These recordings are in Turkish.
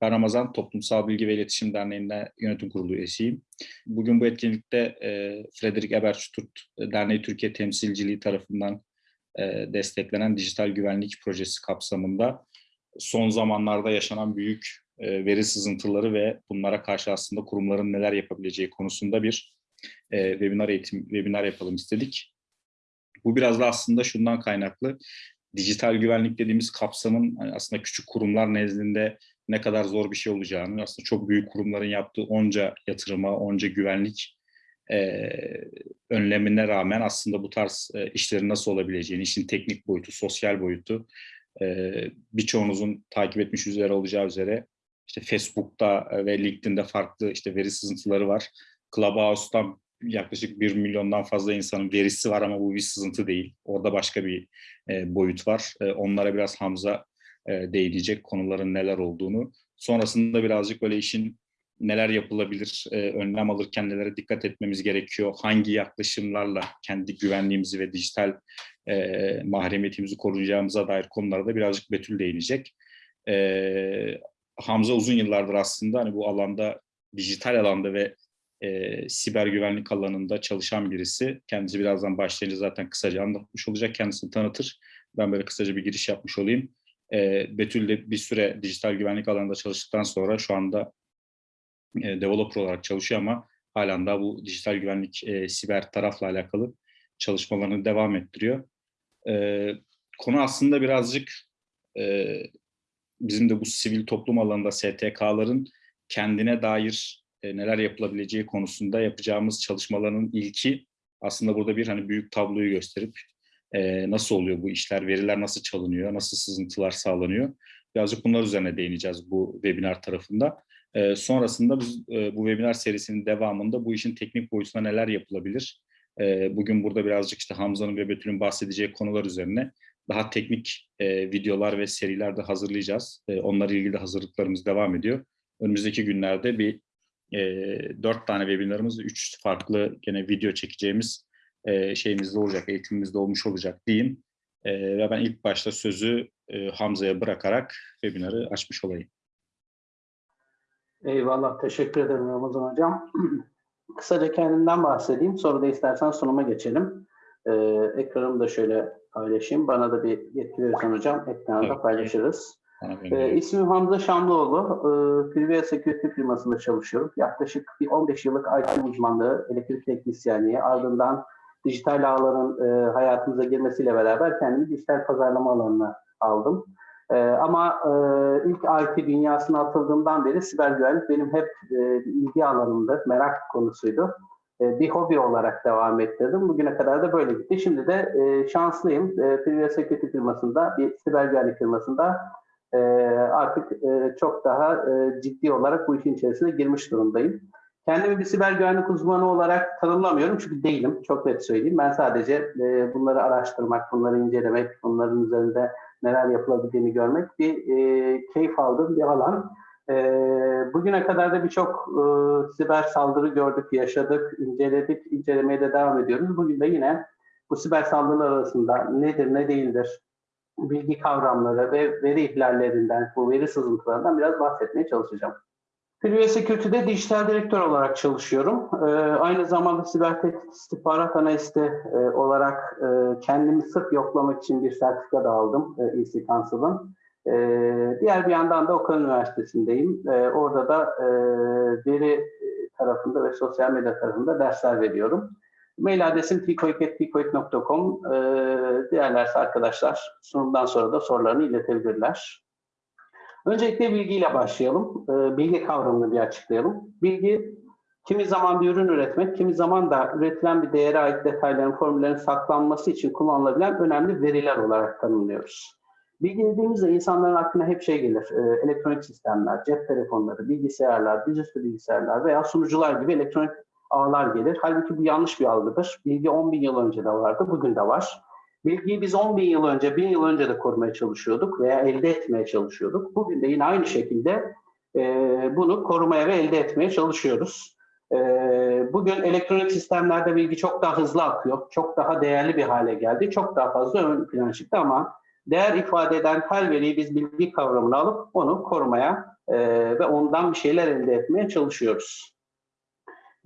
Ben Ramazan, Toplumsal Bilgi ve İletişim Derneği'nde yönetim kurulu üyesiyim. Bugün bu etkinlikte e, Frederick Ebersturt Derneği Türkiye Temsilciliği tarafından e, desteklenen dijital güvenlik projesi kapsamında son zamanlarda yaşanan büyük e, veri sızıntıları ve bunlara karşı aslında kurumların neler yapabileceği konusunda bir e, webinar eğitim, webinar yapalım istedik. Bu biraz da aslında şundan kaynaklı. Dijital güvenlik dediğimiz kapsamın hani aslında küçük kurumlar nezdinde ne kadar zor bir şey olacağını, aslında çok büyük kurumların yaptığı onca yatırıma, onca güvenlik e, önlemine rağmen aslında bu tarz e, işlerin nasıl olabileceğini, işin teknik boyutu, sosyal boyutu, e, birçoğunuzun takip etmiş üzere olacağı üzere işte Facebook'ta ve LinkedIn'de farklı işte veri sızıntıları var. Clubhouse'dan yaklaşık 1 milyondan fazla insanın verisi var ama bu bir sızıntı değil. Orada başka bir e, boyut var. E, onlara biraz Hamza e, değinecek konuların neler olduğunu. Sonrasında birazcık böyle işin neler yapılabilir, e, önlem alırken nelere dikkat etmemiz gerekiyor, hangi yaklaşımlarla kendi güvenliğimizi ve dijital e, mahremiyetimizi koruyacağımıza dair konulara da birazcık Betül değinecek. E, Hamza uzun yıllardır aslında hani bu alanda, dijital alanda ve e, siber güvenlik alanında çalışan birisi. Kendisi birazdan başlayınca zaten kısaca anlatmış olacak, kendisini tanıtır. Ben böyle kısaca bir giriş yapmış olayım. E, Betül de bir süre dijital güvenlik alanında çalıştıktan sonra şu anda e, developer olarak çalışıyor ama halen daha bu dijital güvenlik e, siber tarafla alakalı çalışmalarını devam ettiriyor. E, konu aslında birazcık e, bizim de bu sivil toplum alanında STK'ların kendine dair e, neler yapılabileceği konusunda yapacağımız çalışmaların ilki aslında burada bir hani büyük tabloyu gösterip e, nasıl oluyor bu işler, veriler nasıl çalınıyor, nasıl sızıntılar sağlanıyor. Birazcık bunlar üzerine değineceğiz bu webinar tarafında. E, sonrasında biz e, bu webinar serisinin devamında bu işin teknik boyutunda neler yapılabilir? E, bugün burada birazcık işte Hamza'nın ve Betül'ün bahsedeceği konular üzerine daha teknik e, videolar ve seriler de hazırlayacağız. E, onlarla ilgili hazırlıklarımız devam ediyor. Önümüzdeki günlerde bir e, dört tane webinarımız, üç farklı gene video çekeceğimiz e, şeyimizde olacak, eğitimimizde olmuş olacak diyeyim. E, ve ben ilk başta sözü e, Hamza'ya bırakarak webinarı açmış olayım. Eyvallah, teşekkür ederim Ramazan Hocam. Kısaca kendimden bahsedeyim, sonra da istersen sunuma geçelim. Ee, ekranımı da şöyle paylaşayım. Bana da bir yetki verirsen hocam, ekranda evet. paylaşırız. Ee, ismim Hamza Şamlıoğlu. Ee, Privia Security firmasında çalışıyorum. Yaklaşık bir 15 yıllık IT uzmanlığı, elektrik teknisyenliği, ardından dijital ağların e, hayatımıza girmesiyle beraber kendimi dijital pazarlama alanına aldım. E, ama e, ilk IT dünyasına atıldığımdan beri siber güvenlik benim hep e, ilgi alanımdı, merak konusuydu. E, bir hobi olarak devam ettirdim. Bugüne kadar da böyle gitti. Şimdi de e, şanslıyım. E, Privia Security firmasında, bir siber güvenlik firmasında e, artık e, çok daha e, ciddi olarak bu işin içerisine girmiş durumdayım. Kendimi bir siber güvenlik uzmanı olarak tanımlamıyorum çünkü değilim. Çok net söyleyeyim. Ben sadece e, bunları araştırmak, bunları incelemek, bunların üzerinde neler yapılabildiğini görmek bir e, keyif aldığım bir alan. E, bugüne kadar da birçok e, siber saldırı gördük, yaşadık, inceledik, incelemeye de devam ediyoruz. Bugün de yine bu siber saldırılar arasında nedir, ne değildir, bilgi kavramları ve veri ihlallerinden, bu veri sızıntılarından biraz bahsetmeye çalışacağım. Private Security'de dijital direktör olarak çalışıyorum. Ee, aynı zamanda siber tehdit istihbarat analisti e, olarak e, kendimi sırf yoklamak için bir sertifika da aldım e, EC Council'ın. E, diğer bir yandan da Okan Üniversitesi'ndeyim. E, orada da e, veri tarafında ve sosyal medya tarafında dersler veriyorum. Mail adresim tikoik.tikoik.com. E, diğerlerse arkadaşlar sunumdan sonra da sorularını iletebilirler. Öncelikle bilgiyle başlayalım. Ee, bilgi kavramını bir açıklayalım. Bilgi kimi zaman bir ürün üretmek, kimi zaman da üretilen bir değere ait detayların, formüllerin saklanması için kullanılabilen önemli veriler olarak tanımlıyoruz. Bilgi dediğimizde insanların aklına hep şey gelir. E, elektronik sistemler, cep telefonları, bilgisayarlar, dizüstü bilgisayarlar veya sunucular gibi elektronik ağlar gelir. Halbuki bu yanlış bir algıdır. Bilgi 10 bin yıl önce de vardı, bugün de var. Bilgiyi biz 10 bin yıl önce, 1000 yıl önce de korumaya çalışıyorduk veya elde etmeye çalışıyorduk. Bugün de yine aynı şekilde e, bunu korumaya ve elde etmeye çalışıyoruz. E, bugün elektronik sistemlerde bilgi çok daha hızlı akıyor, çok daha değerli bir hale geldi, çok daha fazla ön plan çıktı ama değer ifade eden her veriyi biz bilgi kavramına alıp onu korumaya e, ve ondan bir şeyler elde etmeye çalışıyoruz.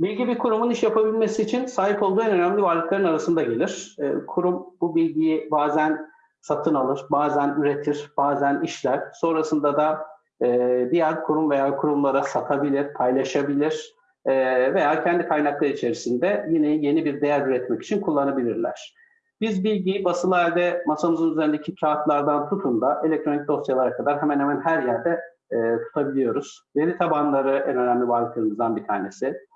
Bilgi bir kurumun iş yapabilmesi için sahip olduğu en önemli varlıkların arasında gelir. E, kurum bu bilgiyi bazen satın alır, bazen üretir, bazen işler. Sonrasında da e, diğer kurum veya kurumlara satabilir, paylaşabilir e, veya kendi kaynakları içerisinde yine yeni bir değer üretmek için kullanabilirler. Biz bilgiyi basılı halde masamızın üzerindeki kağıtlardan tutun da elektronik dosyalara kadar hemen hemen her yerde e, tutabiliyoruz. Veri tabanları en önemli varlıklarımızdan bir tanesi.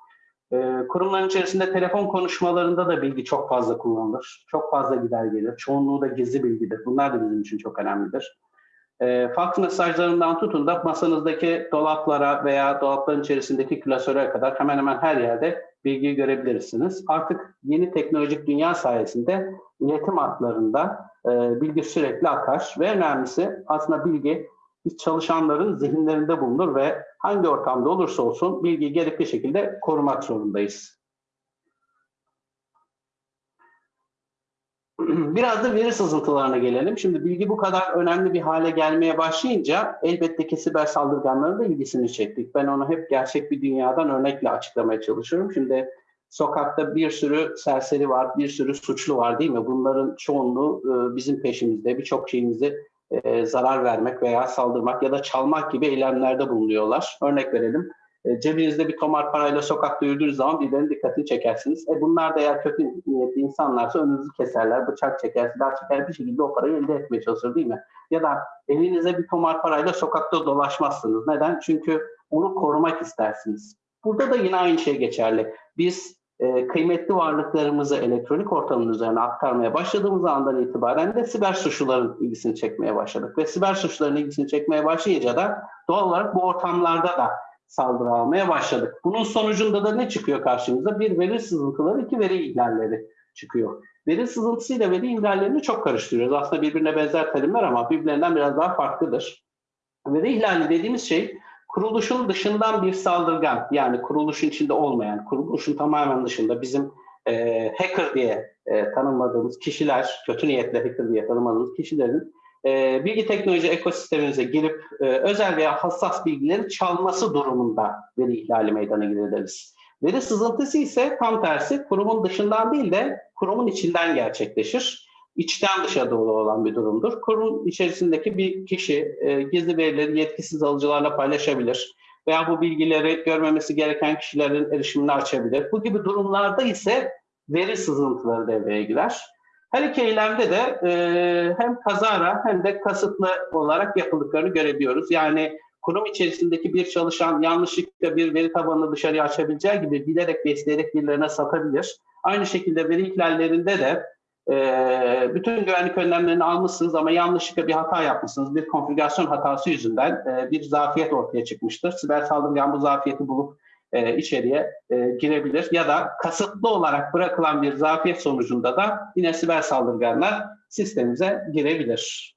E, kurumların içerisinde telefon konuşmalarında da bilgi çok fazla kullanılır. Çok fazla gider gelir. Çoğunluğu da gizli bilgidir. Bunlar da bizim için çok önemlidir. E, fax mesajlarından tutun da masanızdaki dolaplara veya dolapların içerisindeki klasöre kadar hemen hemen her yerde bilgiyi görebilirsiniz. Artık yeni teknolojik dünya sayesinde iletim hatlarında e, bilgi sürekli akar ve önemlisi aslında bilgi biz çalışanların zihinlerinde bulunur ve hangi ortamda olursa olsun bilgiyi gerekli şekilde korumak zorundayız. Biraz da veri sızıntılarına gelelim. Şimdi bilgi bu kadar önemli bir hale gelmeye başlayınca elbette ki siber saldırganların da ilgisini çektik. Ben onu hep gerçek bir dünyadan örnekle açıklamaya çalışıyorum. Şimdi sokakta bir sürü serseri var, bir sürü suçlu var değil mi? Bunların çoğunluğu e, bizim peşimizde, birçok şeyimizi e, zarar vermek veya saldırmak ya da çalmak gibi eylemlerde bulunuyorlar. Örnek verelim. E, cebinizde bir tomar parayla sokakta yürüdüğünüz zaman birilerinin dikkatini çekersiniz. E bunlar da eğer kötü niyetli insanlarsa önünüzü keserler, bıçak çeker, silah çeker bir şekilde o parayı elde etmeye çalışır değil mi? Ya da elinizde bir tomar parayla sokakta dolaşmazsınız. Neden? Çünkü onu korumak istersiniz. Burada da yine aynı şey geçerli. Biz e, kıymetli varlıklarımızı elektronik ortamın üzerine aktarmaya başladığımız andan itibaren de siber suçluların ilgisini çekmeye başladık. Ve siber suçluların ilgisini çekmeye başlayınca da doğal olarak bu ortamlarda da saldırı almaya başladık. Bunun sonucunda da ne çıkıyor karşımıza? Bir veri sızıntıları, iki veri ihlalleri çıkıyor. Veri sızıntısıyla veri ihlallerini çok karıştırıyoruz. Aslında birbirine benzer terimler ama birbirlerinden biraz daha farklıdır. Veri ihlali dediğimiz şey kuruluşun dışından bir saldırgan yani kuruluşun içinde olmayan, kuruluşun tamamen dışında bizim e, hacker diye e, tanımladığımız kişiler, kötü niyetle hacker diye tanımladığımız kişilerin e, bilgi teknoloji ekosistemimize girip e, özel veya hassas bilgileri çalması durumunda veri ihlali meydana getiririz. Veri sızıntısı ise tam tersi kurumun dışından değil de kurumun içinden gerçekleşir. İçten dışa doğru olan bir durumdur. Kurum içerisindeki bir kişi e, gizli verileri yetkisiz alıcılarla paylaşabilir veya bu bilgileri görmemesi gereken kişilerin erişimini açabilir. Bu gibi durumlarda ise veri sızıntıları devreye girer. Her iki eylemde de e, hem kazara hem de kasıtlı olarak yapıldıklarını görebiliyoruz. Yani kurum içerisindeki bir çalışan yanlışlıkla bir veri tabanını dışarıya açabileceği gibi bilerek besleyerek birilerine satabilir. Aynı şekilde veri ihlallerinde de e, bütün güvenlik önlemlerini almışsınız ama yanlışlıkla bir hata yapmışsınız. Bir konfigürasyon hatası yüzünden e, bir zafiyet ortaya çıkmıştır. Siber saldırgan bu zafiyeti bulup e, içeriye e, girebilir ya da kasıtlı olarak bırakılan bir zafiyet sonucunda da yine siber saldırganlar sistemimize girebilir.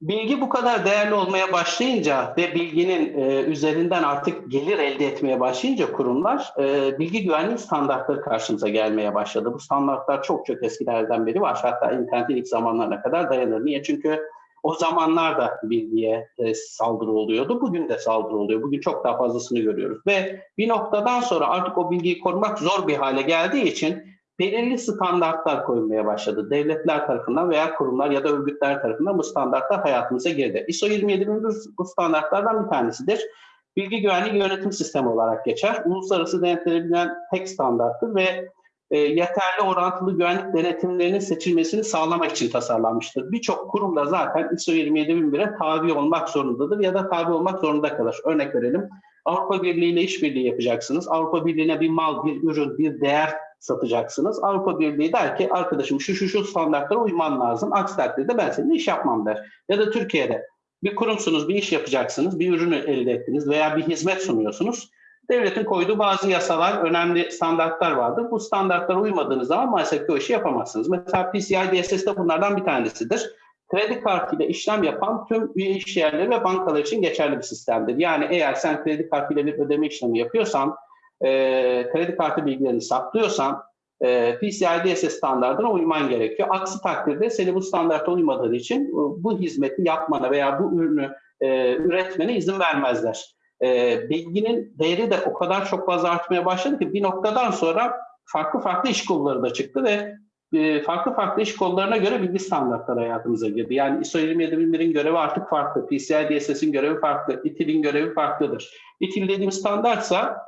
Bilgi bu kadar değerli olmaya başlayınca ve bilginin e, üzerinden artık gelir elde etmeye başlayınca kurumlar e, bilgi güvenliği standartları karşımıza gelmeye başladı. Bu standartlar çok çok eskilerden beri var. Hatta internetin ilk zamanlarına kadar dayanır. Niye? Çünkü o zamanlar da bilgiye e, saldırı oluyordu. Bugün de saldırı oluyor. Bugün çok daha fazlasını görüyoruz. Ve bir noktadan sonra artık o bilgiyi korumak zor bir hale geldiği için belirli standartlar koyulmaya başladı. Devletler tarafından veya kurumlar ya da örgütler tarafından bu standartlar hayatımıza girdi. ISO 27001 bu standartlardan bir tanesidir. Bilgi güvenliği yönetim sistemi olarak geçer. Uluslararası denetlenebilen tek standarttır ve e, yeterli orantılı güvenlik denetimlerinin seçilmesini sağlamak için tasarlanmıştır. Birçok kurum da zaten ISO 27001'e tabi olmak zorundadır ya da tabi olmak zorunda kalır. Örnek verelim. Avrupa Birliği ile işbirliği yapacaksınız. Avrupa Birliği'ne bir mal, bir ürün, bir değer satacaksınız. Avrupa Birliği der ki arkadaşım şu şu şu standartlara uyman lazım. Aksi takdirde ben seninle iş yapmam der. Ya da Türkiye'de bir kurumsunuz, bir iş yapacaksınız, bir ürünü elde ettiniz veya bir hizmet sunuyorsunuz. Devletin koyduğu bazı yasalar, önemli standartlar vardır. Bu standartlara uymadığınız zaman maalesef ki o işi yapamazsınız. Mesela PCI DSS de bunlardan bir tanesidir. Kredi kartıyla işlem yapan tüm üye iş yerleri ve bankalar için geçerli bir sistemdir. Yani eğer sen kredi kartıyla bir ödeme işlemi yapıyorsan, e, kredi kartı bilgilerini saklıyorsan, e, PCI DSS standartına uyman gerekiyor. Aksi takdirde seni bu standarta uymadığın için bu hizmeti yapmana veya bu ürünü e, üretmene izin vermezler. E, bilginin değeri de o kadar çok fazla artmaya başladı ki bir noktadan sonra farklı farklı iş kolları da çıktı ve e, farklı farklı iş kollarına göre bilgi standartları hayatımıza girdi. Yani ISO 27001'in görevi artık farklı, PCI DSS'in görevi farklı, ITIL'in görevi farklıdır. ITIL dediğim standartsa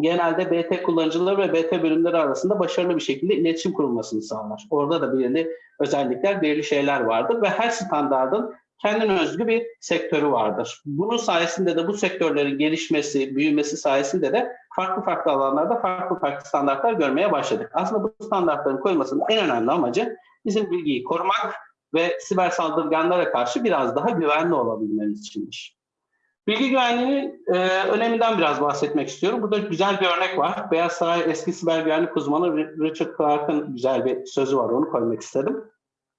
genelde BT kullanıcıları ve BT bölümleri arasında başarılı bir şekilde iletişim kurulmasını sağlar. Orada da belirli özellikler, belirli şeyler vardır ve her standardın kendine özgü bir sektörü vardır. Bunun sayesinde de bu sektörlerin gelişmesi, büyümesi sayesinde de farklı farklı alanlarda farklı farklı standartlar görmeye başladık. Aslında bu standartların koymasının en önemli amacı bizim bilgiyi korumak ve siber saldırganlara karşı biraz daha güvenli olabilmemiz içindir. Bilgi güvenliğinin e, öneminden biraz bahsetmek istiyorum. Burada güzel bir örnek var. Beyaz Saray eski siber güvenlik uzmanı Richard Clark'ın güzel bir sözü var. Onu koymak istedim.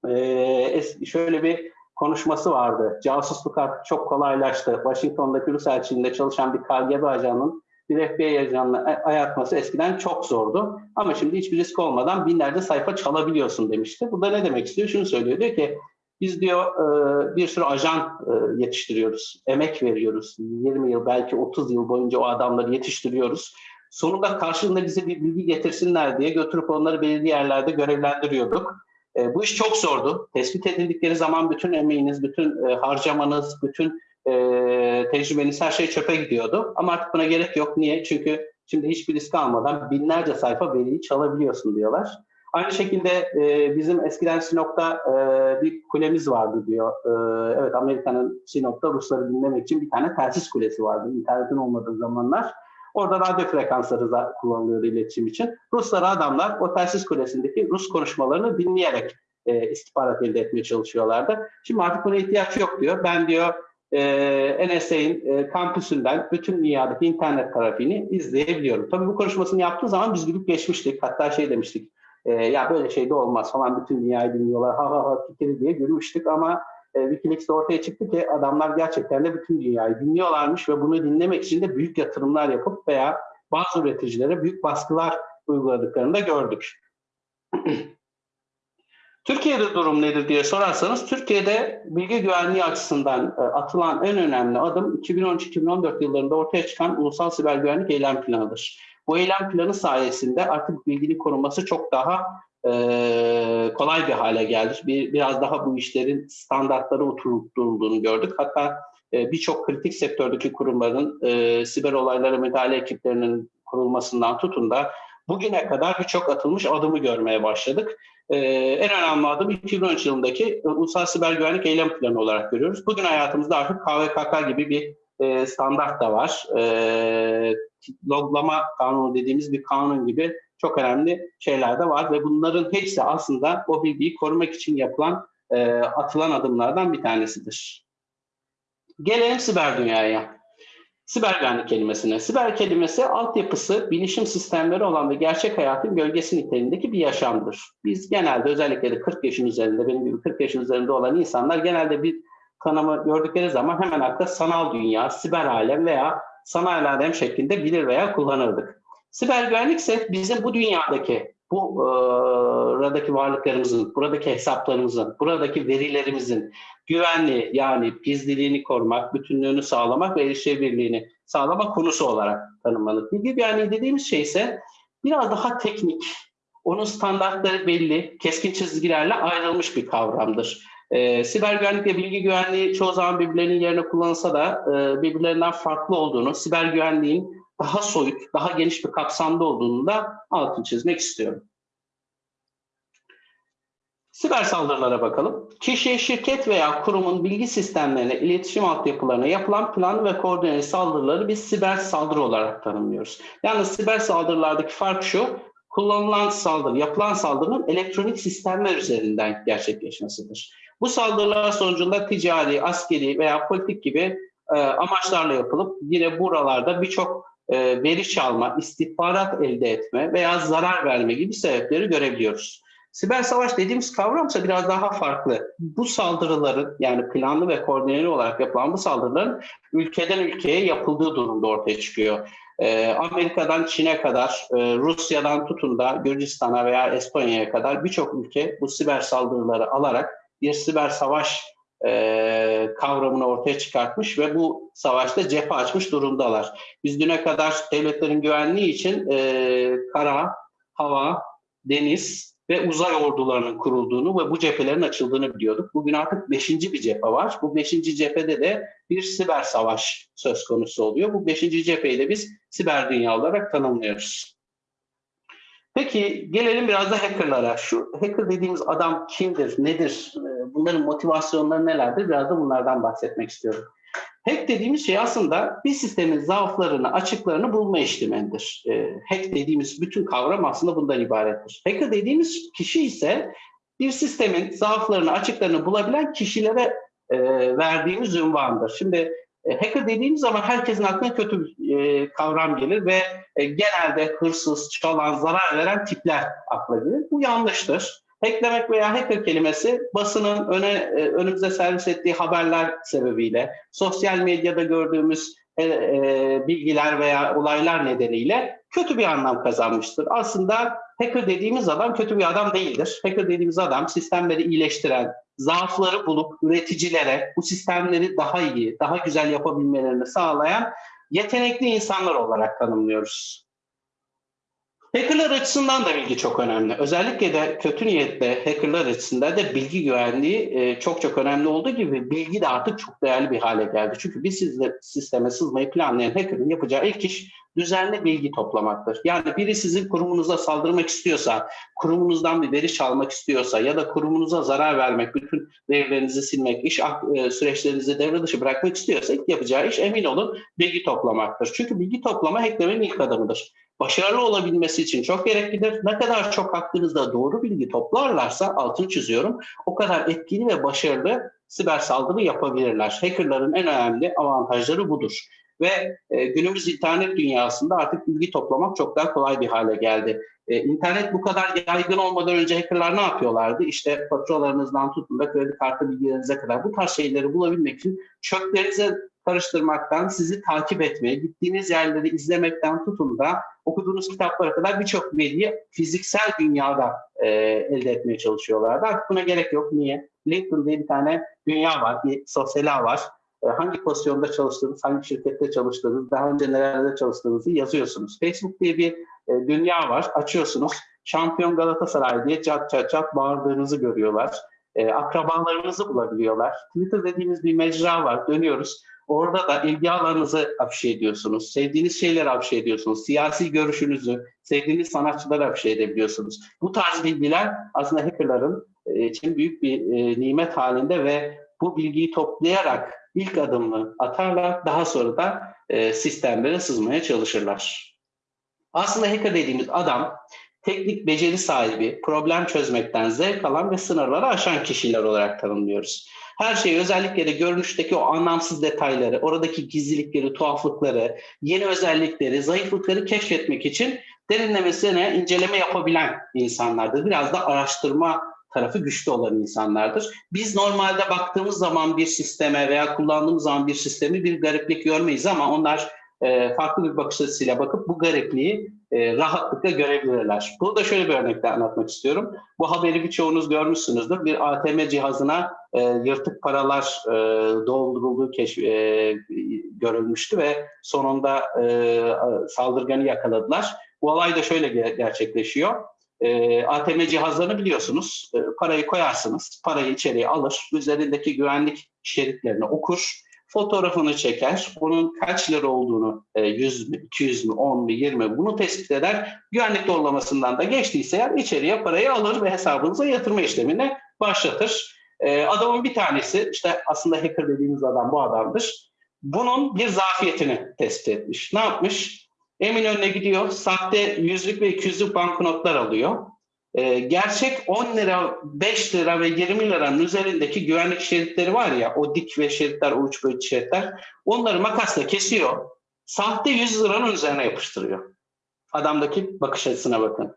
E, şöyle bir konuşması vardı. Casusluk artık çok kolaylaştı. Washington'daki Rus elçiliğinde çalışan bir KGB ajanının bir FBI ajanına ayartması eskiden çok zordu. Ama şimdi hiçbir risk olmadan binlerce sayfa çalabiliyorsun demişti. Bu da ne demek istiyor? Şunu söylüyor. Diyor ki biz diyor bir sürü ajan yetiştiriyoruz. Emek veriyoruz. 20 yıl belki 30 yıl boyunca o adamları yetiştiriyoruz. Sonunda karşılığında bize bir bilgi getirsinler diye götürüp onları belirli yerlerde görevlendiriyorduk. E, bu iş çok zordu. Tespit edildikleri zaman bütün emeğiniz, bütün e, harcamanız, bütün e, tecrübeniz her şey çöpe gidiyordu. Ama artık buna gerek yok. Niye? Çünkü şimdi hiçbir risk almadan binlerce sayfa veriyi çalabiliyorsun diyorlar. Aynı şekilde e, bizim eskiden Sinop'ta e, bir kulemiz vardı diyor. E, evet Amerika'nın Sinop'ta Rusları dinlemek için bir tane telsiz kulesi vardı. İnternetin olmadığı zamanlar. Orada radyo frekansları da kullanılıyordu iletişim için. Ruslar adamlar o telsiz kulesindeki Rus konuşmalarını dinleyerek e, istihbarat elde etmeye çalışıyorlardı. Şimdi artık buna ihtiyaç yok diyor. Ben diyor e, NSA'in e, kampüsünden bütün dünyadaki internet trafiğini izleyebiliyorum. Tabii bu konuşmasını yaptığı zaman biz gülüp geçmiştik. Hatta şey demiştik. E, ya böyle şey de olmaz falan bütün dünyayı dinliyorlar. Ha ha ha fikri diye gülmüştük ama e, Wikileaks'te ortaya çıktı ki adamlar gerçekten de bütün dünyayı dinliyorlarmış ve bunu dinlemek için de büyük yatırımlar yapıp veya bazı üreticilere büyük baskılar uyguladıklarını da gördük. Türkiye'de durum nedir diye sorarsanız, Türkiye'de bilgi güvenliği açısından e, atılan en önemli adım 2013-2014 yıllarında ortaya çıkan Ulusal Siber Güvenlik Eylem Planı'dır. Bu eylem planı sayesinde artık bilginin korunması çok daha e, kolay bir hale geldi. Bir, biraz daha bu işlerin standartları oturtulduğunu gördük. Hatta e, birçok kritik sektördeki kurumların e, siber olaylara müdahale ekiplerinin kurulmasından tutun da bugüne kadar birçok atılmış adımı görmeye başladık. Ee, en önemli adım 2013 yılındaki Ulusal Siber Güvenlik Eylem Planı olarak görüyoruz. Bugün hayatımızda artık KVKK gibi bir e, standart da var. E, loglama kanunu dediğimiz bir kanun gibi çok önemli şeyler de var ve bunların hepsi aslında o bilgiyi korumak için yapılan e, atılan adımlardan bir tanesidir. Gelelim siber dünyaya. Siber güvenlik kelimesine. Siber kelimesi altyapısı bilişim sistemleri olan ve gerçek hayatın gölgesi niteliğindeki bir yaşamdır. Biz genelde özellikle de 40 yaşın üzerinde, benim gibi 40 yaşın üzerinde olan insanlar genelde bir tanımı gördükleri zaman hemen akla sanal dünya, siber alem veya sanal alem şeklinde bilir veya kullanırdık. Siber güvenlik ise bizim bu dünyadaki, bu e, buradaki varlıklarımızın, buradaki hesaplarımızın, buradaki verilerimizin güvenli yani gizliliğini korumak, bütünlüğünü sağlamak ve erişebilirliğini sağlamak konusu olarak tanımlanır. Bilgi güvenliği dediğimiz şey ise biraz daha teknik, onun standartları belli, keskin çizgilerle ayrılmış bir kavramdır. E, siber güvenlik ve bilgi güvenliği çoğu zaman birbirlerinin yerine kullanılsa da e, birbirlerinden farklı olduğunu, siber güvenliğin daha soyut, daha geniş bir kapsamda olduğunu da altını çizmek istiyorum. Siber saldırılara bakalım. Kişi, şirket veya kurumun bilgi sistemlerine, iletişim altyapılarına yapılan plan ve koordineli saldırıları biz siber saldırı olarak tanımlıyoruz. Yani siber saldırılardaki fark şu, kullanılan saldırı, yapılan saldırının elektronik sistemler üzerinden gerçekleşmesidir. Bu saldırılar sonucunda ticari, askeri veya politik gibi e, amaçlarla yapılıp yine buralarda birçok e, veri çalma, istihbarat elde etme veya zarar verme gibi sebepleri görebiliyoruz. Siber savaş dediğimiz kavramsa biraz daha farklı. Bu saldırıların yani planlı ve koordineli olarak yapılan bu saldırıların ülkeden ülkeye yapıldığı durumda ortaya çıkıyor. Ee, Amerika'dan Çin'e kadar, e, Rusya'dan tutun da Gürcistan'a veya Estonya'ya kadar birçok ülke bu siber saldırıları alarak bir siber savaş e, kavramını ortaya çıkartmış ve bu savaşta cephe açmış durumdalar. Biz düne kadar devletlerin güvenliği için e, kara, hava, deniz ve uzay ordularının kurulduğunu ve bu cephelerin açıldığını biliyorduk. Bugün artık beşinci bir cephe var. Bu beşinci cephede de bir siber savaş söz konusu oluyor. Bu beşinci cepheyi de biz siber dünya olarak tanımlıyoruz. Peki gelelim biraz da hackerlara. Şu hacker dediğimiz adam kimdir, nedir, e, bunların motivasyonları nelerdir? Biraz da bunlardan bahsetmek istiyorum. Hack dediğimiz şey aslında bir sistemin zaaflarını, açıklarını bulma işlemidir. E, hack dediğimiz bütün kavram aslında bundan ibarettir. Hacker dediğimiz kişi ise bir sistemin zaaflarını, açıklarını bulabilen kişilere e, verdiğimiz ünvandır. Şimdi hacker dediğimiz zaman herkesin aklına kötü bir e, kavram gelir ve e, genelde hırsız, çalan, zarar veren tipler akla gelir. Bu yanlıştır. Hacklemek veya hacker kelimesi basının öne, e, önümüze servis ettiği haberler sebebiyle, sosyal medyada gördüğümüz e, bilgiler veya olaylar nedeniyle kötü bir anlam kazanmıştır. Aslında hacker dediğimiz adam kötü bir adam değildir. Hacker dediğimiz adam sistemleri iyileştiren, zaafları bulup üreticilere bu sistemleri daha iyi, daha güzel yapabilmelerini sağlayan yetenekli insanlar olarak tanımlıyoruz. Hackerlar açısından da bilgi çok önemli. Özellikle de kötü niyetle hackerlar açısından da bilgi güvenliği e, çok çok önemli olduğu gibi bilgi de artık çok değerli bir hale geldi. Çünkü bir sisteme sızmayı planlayan hackerın yapacağı ilk iş düzenli bilgi toplamaktır. Yani biri sizin kurumunuza saldırmak istiyorsa, kurumunuzdan bir veri çalmak istiyorsa ya da kurumunuza zarar vermek, bütün verilerinizi silmek, iş e, süreçlerinizi devre dışı bırakmak istiyorsa ilk yapacağı iş emin olun bilgi toplamaktır. Çünkü bilgi toplama hacklerin ilk adımıdır başarılı olabilmesi için çok gereklidir. Ne kadar çok hakkınızda doğru bilgi toplarlarsa, altını çiziyorum, o kadar etkili ve başarılı siber saldırı yapabilirler. Hackerların en önemli avantajları budur. Ve e, günümüz internet dünyasında artık bilgi toplamak çok daha kolay bir hale geldi. E, internet bu kadar yaygın olmadan önce hackerlar ne yapıyorlardı? İşte faturalarınızdan tutun da kredi kartı bilgilerinize kadar bu tarz şeyleri bulabilmek için çöplerinize karıştırmaktan, sizi takip etmeye, gittiğiniz yerleri izlemekten tutun da okuduğunuz kitaplara kadar birçok veriyi fiziksel dünyada e, elde etmeye çalışıyorlardı. Artık buna gerek yok. Niye? LinkedIn diye bir tane dünya var, bir sosyal ağ var. E, hangi pozisyonda çalıştığınız, hangi şirkette çalıştığınız, daha önce nerelerde çalıştığınızı yazıyorsunuz. Facebook diye bir e, dünya var. Açıyorsunuz. Şampiyon Galatasaray diye çat çat çat bağırdığınızı görüyorlar. E, akrabalarınızı bulabiliyorlar. Twitter dediğimiz bir mecra var. Dönüyoruz. Orada da ilgi alanınızı afişe ediyorsunuz. Sevdiğiniz şeyleri afişe ediyorsunuz. Siyasi görüşünüzü, sevdiğiniz sanatçıları afişe edebiliyorsunuz. Bu tarz bilgiler aslında hackerların e, için büyük bir e, nimet halinde ve bu bilgiyi toplayarak ilk adımını atarlar. Daha sonra da e, sistemlere sızmaya çalışırlar. Aslında hacker dediğimiz adam teknik beceri sahibi, problem çözmekten zevk alan ve sınırları aşan kişiler olarak tanımlıyoruz. Her şeyi özellikle de görünüşteki o anlamsız detayları, oradaki gizlilikleri, tuhaflıkları, yeni özellikleri, zayıflıkları keşfetmek için derinlemesine inceleme yapabilen insanlardır. Biraz da araştırma tarafı güçlü olan insanlardır. Biz normalde baktığımız zaman bir sisteme veya kullandığımız zaman bir sistemi bir gariplik görmeyiz ama onlar e, farklı bir bakış açısıyla bakıp bu garipliği e, rahatlıkla görebilirler. Bunu da şöyle bir örnekle anlatmak istiyorum. Bu haberi birçoğunuz görmüşsünüzdür. Bir ATM cihazına e, yırtık paralar e, doldurulduğu keşf, e, görülmüştü ve sonunda saldırganı yakaladılar. Bu olay da şöyle gerçekleşiyor. ATM cihazlarını biliyorsunuz. Parayı koyarsınız, parayı içeriye alır, üzerindeki güvenlik şeritlerini okur fotoğrafını çeker. Bunun kaç lira olduğunu 100 e, mü, 200 mü, 10 mu, 20 mi bunu tespit eder. Güvenlik doğrulamasından da geçtiyse eğer içeriye parayı alır ve hesabınıza yatırma işlemini başlatır. E, adamın bir tanesi işte aslında hacker dediğimiz adam bu adamdır. Bunun bir zafiyetini tespit etmiş. Ne yapmış? Eminönü'ne gidiyor. Sahte yüzlük ve 200'lük banknotlar alıyor. Ee, gerçek 10 lira, 5 lira ve 20 liranın üzerindeki güvenlik şeritleri var ya, o dik ve şeritler, o uç boyut şeritler, onları makasla kesiyor, sahte 100 liranın üzerine yapıştırıyor. Adamdaki bakış açısına bakın.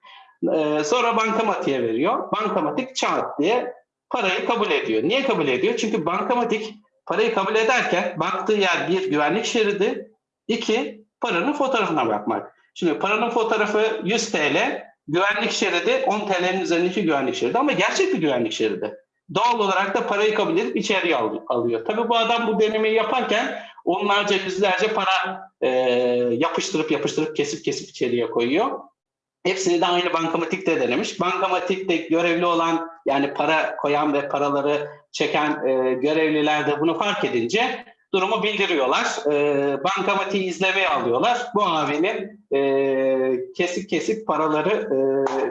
Ee, sonra bankamatiğe veriyor. Bankamatik çat diye parayı kabul ediyor. Niye kabul ediyor? Çünkü bankamatik parayı kabul ederken baktığı yer bir güvenlik şeridi, iki paranın fotoğrafına bakmak. Şimdi paranın fotoğrafı 100 TL, güvenlik şeridi 10 TL'nin üzerindeki güvenlik şeridi ama gerçek bir güvenlik şeridi. Doğal olarak da parayı kabul edip içeriye al- alıyor. Tabii bu adam bu denemeyi yaparken onlarca yüzlerce para e, yapıştırıp yapıştırıp kesip kesip içeriye koyuyor. Hepsini de aynı bankamatikte denemiş. Bankamatikte görevli olan yani para koyan ve paraları çeken e, görevliler de bunu fark edince durumu bildiriyorlar. E, bankamatiği izlemeye alıyorlar. Bu abinin e, kesik kesik paraları e,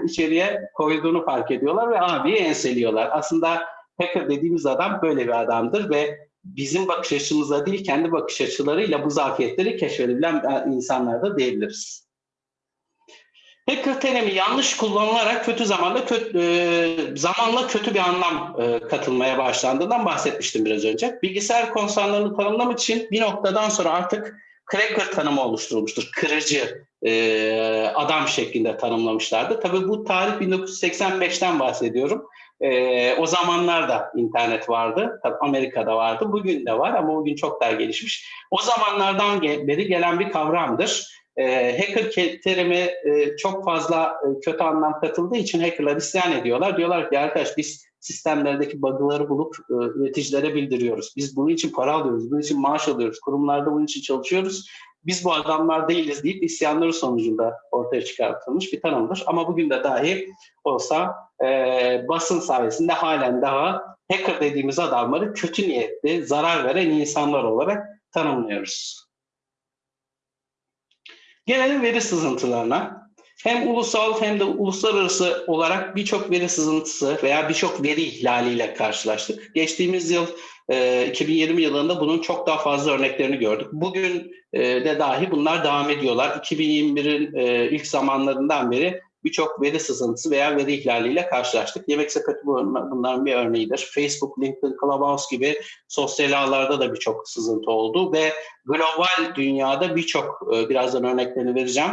içeriye koyduğunu fark ediyorlar ve abiyi enseliyorlar. Aslında hacker dediğimiz adam böyle bir adamdır ve bizim bakış açımızla değil kendi bakış açılarıyla bu zafiyetleri keşfedebilen insanlar da diyebiliriz. Hacker terimi yanlış kullanılarak kötü zamanda kötü, e, zamanla kötü bir anlam e, katılmaya başlandığından bahsetmiştim biraz önce. Bilgisayar konsanlarını tanımlamak için bir noktadan sonra artık cracker tanımı oluşturulmuştur. Kırıcı e, adam şeklinde tanımlamışlardı. Tabii bu tarih 1985'ten bahsediyorum. E, o zamanlar da internet vardı. Tabii Amerika'da vardı. Bugün de var ama bugün çok daha gelişmiş. O zamanlardan beri gelen bir kavramdır. E, hacker ke- terimi e, çok fazla e, kötü anlam katıldığı için hackerlar isyan ediyorlar. Diyorlar ki arkadaş biz sistemlerdeki bug'ları bulup e, üreticilere bildiriyoruz. Biz bunun için para alıyoruz, bunun için maaş alıyoruz, kurumlarda bunun için çalışıyoruz. Biz bu adamlar değiliz deyip isyanları sonucunda ortaya çıkartılmış bir tanımdır. Ama bugün de dahi olsa e, basın sayesinde halen daha hacker dediğimiz adamları kötü niyetli, zarar veren insanlar olarak tanımlıyoruz. Gelelim veri sızıntılarına. Hem ulusal hem de uluslararası olarak birçok veri sızıntısı veya birçok veri ihlaliyle karşılaştık. Geçtiğimiz yıl e, 2020 yılında bunun çok daha fazla örneklerini gördük. Bugün e, de dahi bunlar devam ediyorlar. 2021'in e, ilk zamanlarından beri birçok veri sızıntısı veya veri ihlaliyle karşılaştık. Yemek sepeti bunların bir örneğidir. Facebook, LinkedIn, Clubhouse gibi sosyal ağlarda da birçok sızıntı oldu ve global dünyada birçok birazdan örneklerini vereceğim.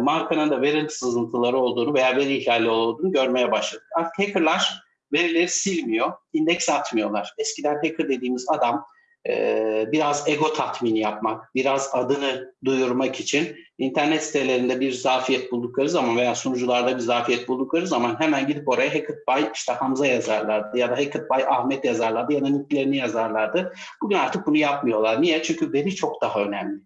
Markanın da veri sızıntıları olduğunu veya veri ihlali olduğunu görmeye başladık. Hackerlar verileri silmiyor, indeks atmıyorlar. Eskiden hacker dediğimiz adam biraz ego tatmini yapmak, biraz adını duyurmak için internet sitelerinde bir zafiyet buldukları zaman veya sunucularda bir zafiyet buldukları zaman hemen gidip oraya Hackett by işte Hamza yazarlardı ya da Hackett by Ahmet yazarlardı ya da nicklerini yazarlardı. Bugün artık bunu yapmıyorlar. Niye? Çünkü veri çok daha önemli.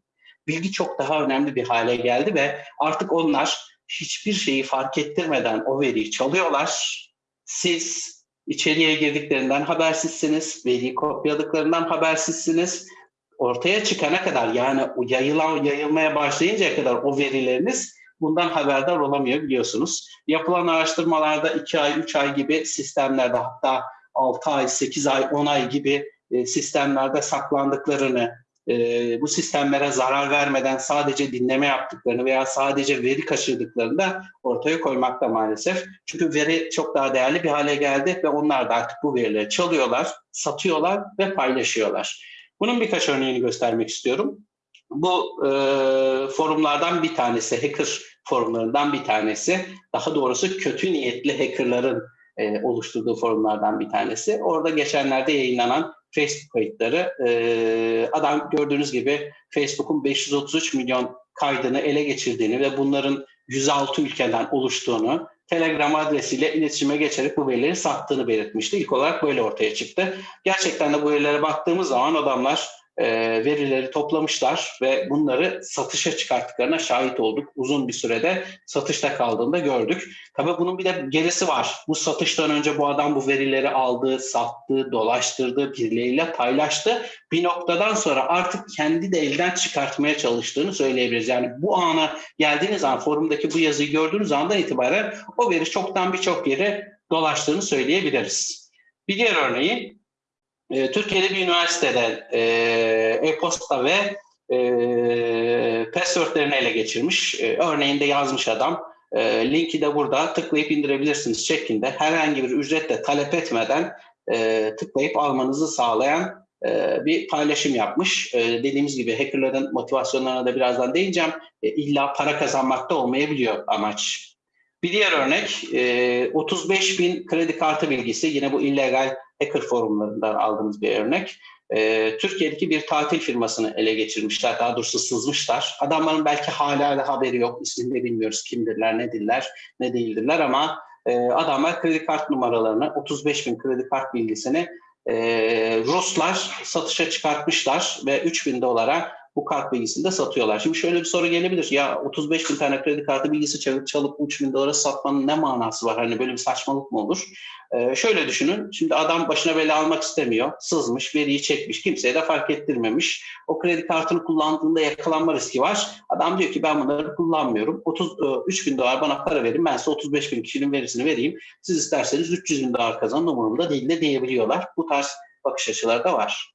Bilgi çok daha önemli bir hale geldi ve artık onlar hiçbir şeyi fark ettirmeden o veriyi çalıyorlar. Siz içeriye girdiklerinden habersizsiniz, veriyi kopyaladıklarından habersizsiniz. Ortaya çıkana kadar yani yayılan, yayılmaya başlayıncaya kadar o verileriniz bundan haberdar olamıyor biliyorsunuz. Yapılan araştırmalarda 2 ay, 3 ay gibi sistemlerde hatta 6 ay, 8 ay, 10 ay gibi sistemlerde saklandıklarını, bu sistemlere zarar vermeden sadece dinleme yaptıklarını veya sadece veri kaçırdıklarını da ortaya koymakta maalesef. Çünkü veri çok daha değerli bir hale geldi ve onlar da artık bu verileri çalıyorlar, satıyorlar ve paylaşıyorlar. Bunun birkaç örneğini göstermek istiyorum. Bu e, forumlardan bir tanesi, hacker forumlarından bir tanesi. Daha doğrusu kötü niyetli hackerların e, oluşturduğu forumlardan bir tanesi. Orada geçenlerde yayınlanan Facebook kayıtları. E, adam gördüğünüz gibi Facebook'un 533 milyon kaydını ele geçirdiğini ve bunların 106 ülkeden oluştuğunu, Telegram adresiyle iletişime geçerek bu verileri sattığını belirtmişti. İlk olarak böyle ortaya çıktı. Gerçekten de bu verilere baktığımız zaman adamlar verileri toplamışlar ve bunları satışa çıkarttıklarına şahit olduk. Uzun bir sürede satışta kaldığında gördük. Tabii bunun bir de gerisi var. Bu satıştan önce bu adam bu verileri aldı, sattı, dolaştırdı, birileriyle paylaştı. Bir noktadan sonra artık kendi de elden çıkartmaya çalıştığını söyleyebiliriz. Yani bu ana geldiğiniz zaman forumdaki bu yazıyı gördüğünüz andan itibaren o veri çoktan birçok yere dolaştığını söyleyebiliriz. Bir diğer örneği Türkiye'de bir üniversitede e-posta ve e, passwordlerini ele geçirmiş. E, örneğinde yazmış adam. E, linki de burada tıklayıp indirebilirsiniz şeklinde herhangi bir ücretle talep etmeden e, tıklayıp almanızı sağlayan e, bir paylaşım yapmış. E, dediğimiz gibi hackerların motivasyonlarına da birazdan değineceğim. E, illa para kazanmakta olmayabiliyor amaç. Bir diğer örnek e, 35 bin kredi kartı bilgisi yine bu illegal hacker forumlarından aldığımız bir örnek. E, Türkiye'deki bir tatil firmasını ele geçirmişler, daha doğrusu sızmışlar. Adamların belki hala da haberi yok, ismini de bilmiyoruz kimdirler, nedirler, ne değildirler ama e, adamlar kredi kart numaralarını, 35 bin kredi kart bilgisini e, Ruslar satışa çıkartmışlar ve 3 bin dolara bu kart bilgisini de satıyorlar. Şimdi şöyle bir soru gelebilir. Ya 35 bin tane kredi kartı bilgisi çalıp, çalıp 3 bin dolara satmanın ne manası var? Hani böyle bir saçmalık mı olur? Ee, şöyle düşünün. Şimdi adam başına bela almak istemiyor. Sızmış, veriyi çekmiş. Kimseye de fark ettirmemiş. O kredi kartını kullandığında yakalanma riski var. Adam diyor ki ben bunları kullanmıyorum. 33 bin dolar bana para verin. Ben size 35 bin kişinin verisini vereyim. Siz isterseniz 300 bin dolar kazanın umurumda değil de diyebiliyorlar. Bu tarz bakış açıları da var.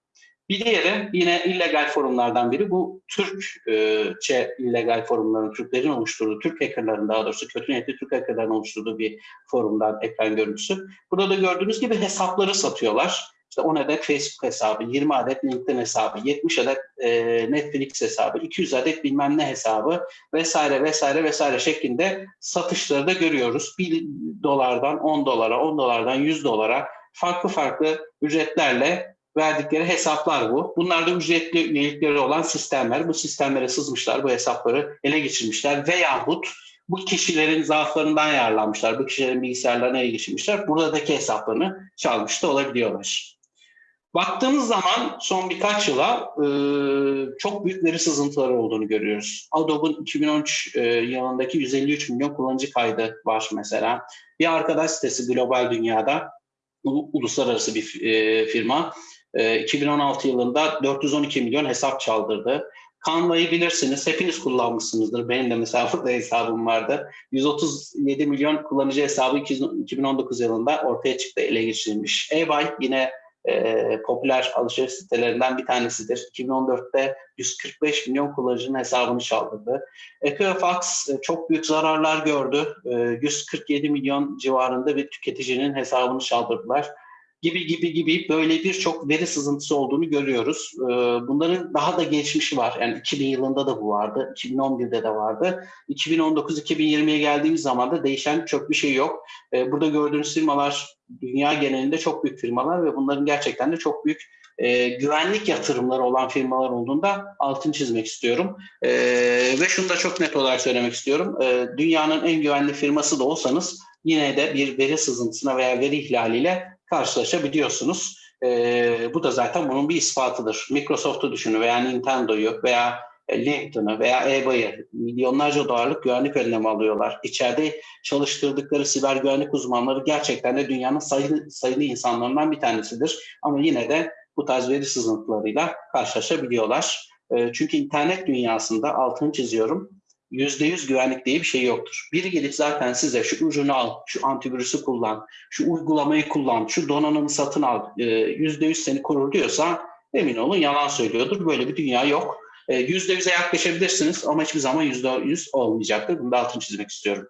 Bir diğeri yine illegal forumlardan biri bu Türkçe illegal forumların, Türklerin oluşturduğu, Türk hackerların daha doğrusu kötü niyetli Türk hackerların oluşturduğu bir forumdan ekran görüntüsü. Burada da gördüğünüz gibi hesapları satıyorlar. İşte 10 adet Facebook hesabı, 20 adet LinkedIn hesabı, 70 adet e, Netflix hesabı, 200 adet bilmem ne hesabı vesaire vesaire vesaire şeklinde satışları da görüyoruz. 1 dolardan 10 dolara, 10 dolardan 100 dolara farklı farklı ücretlerle verdikleri hesaplar bu. Bunlar da ücretli üyelikleri olan sistemler. Bu sistemlere sızmışlar, bu hesapları ele geçirmişler veyahut bu kişilerin zaaflarından yararlanmışlar. Bu kişilerin bilgisayarlarına ele geçirmişler. Buradaki hesaplarını çalmış da olabiliyorlar. Baktığımız zaman son birkaç yıla e, çok büyük veri sızıntıları olduğunu görüyoruz. Adobe'un 2013 e, yılındaki 153 milyon kullanıcı kaydı var mesela. Bir arkadaş sitesi global dünyada, uluslararası bir e, firma 2016 yılında 412 milyon hesap çaldırdı. Canva'yı bilirsiniz. Hepiniz kullanmışsınızdır. Benim de mesela burada hesabım vardı. 137 milyon kullanıcı hesabı 2019 yılında ortaya çıktı, ele geçirilmiş. eBay yine e, popüler alışveriş sitelerinden bir tanesidir. 2014'te 145 milyon kullanıcının hesabını çaldırdı. Equifax e, çok büyük zararlar gördü. E, 147 milyon civarında bir tüketicinin hesabını çaldırdılar gibi gibi gibi böyle birçok veri sızıntısı olduğunu görüyoruz. Ee, bunların daha da geçmişi var. Yani 2000 yılında da bu vardı, 2011'de de vardı. 2019-2020'ye geldiğimiz zaman da değişen çok bir şey yok. Ee, burada gördüğünüz firmalar dünya genelinde çok büyük firmalar ve bunların gerçekten de çok büyük e, güvenlik yatırımları olan firmalar olduğunda altını çizmek istiyorum. E, ve şunu da çok net olarak söylemek istiyorum. E, dünyanın en güvenli firması da olsanız yine de bir veri sızıntısına veya veri ihlaliyle karşılaşabiliyorsunuz. E, bu da zaten bunun bir ispatıdır. Microsoft'u düşünün veya Nintendo'yu veya LinkedIn'ı veya eBay'ı milyonlarca dolarlık güvenlik önlemi alıyorlar. İçeride çalıştırdıkları siber güvenlik uzmanları gerçekten de dünyanın sayılı, sayılı insanlarından bir tanesidir. Ama yine de bu tarz veri sızıntılarıyla karşılaşabiliyorlar. Çünkü internet dünyasında altını çiziyorum yüzde yüz güvenlik diye bir şey yoktur. Biri gelip zaten size şu ürünü al, şu antivirüsü kullan, şu uygulamayı kullan, şu donanımı satın al, e, yüzde yüz seni korur diyorsa emin olun yalan söylüyordur. Böyle bir dünya yok. E, yüzde yüze yaklaşabilirsiniz ama hiçbir zaman yüzde yüz olmayacaktır. Bunu da altını çizmek istiyorum.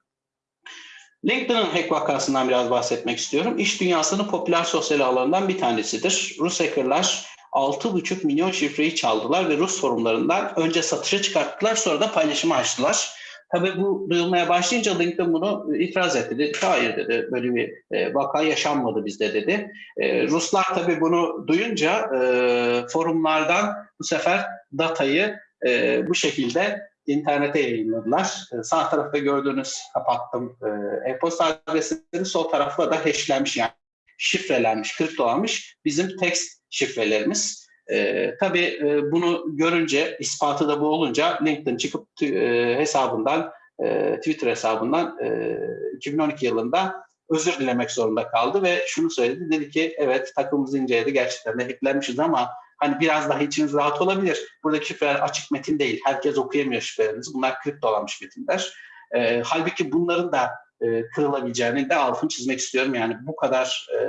LinkedIn'ın hack vakasından biraz bahsetmek istiyorum. İş dünyasının popüler sosyal ağlarından bir tanesidir. Rus hackerlar 6,5 milyon şifreyi çaldılar ve Rus forumlarından önce satışa çıkarttılar sonra da paylaşıma açtılar. Tabii bu duyulmaya başlayınca LinkedIn bunu itiraz etti. Dedi hayır dedi böyle bir e, vaka yaşanmadı bizde dedi. E, Ruslar tabii bunu duyunca e, forumlardan bu sefer datayı e, bu şekilde internete yayınladılar. E, sağ tarafta gördüğünüz kapattım e, e-posta adresleri sol tarafta da hashlenmiş yani şifrelenmiş, kriptolanmış bizim text şifrelerimiz. E, tabii e, bunu görünce, ispatı da bu olunca LinkedIn çıkıp e, hesabından, e, Twitter hesabından e, 2012 yılında özür dilemek zorunda kaldı ve şunu söyledi. Dedi ki evet takımımızı inceledi gerçekten de hacklenmişiz ama hani biraz daha içiniz rahat olabilir. Buradaki şifreler açık metin değil. Herkes okuyamıyor şifrelerinizi. Bunlar kriptolanmış metinler. E, halbuki bunların da e, kırılabileceğini de altını çizmek istiyorum. Yani bu kadar e,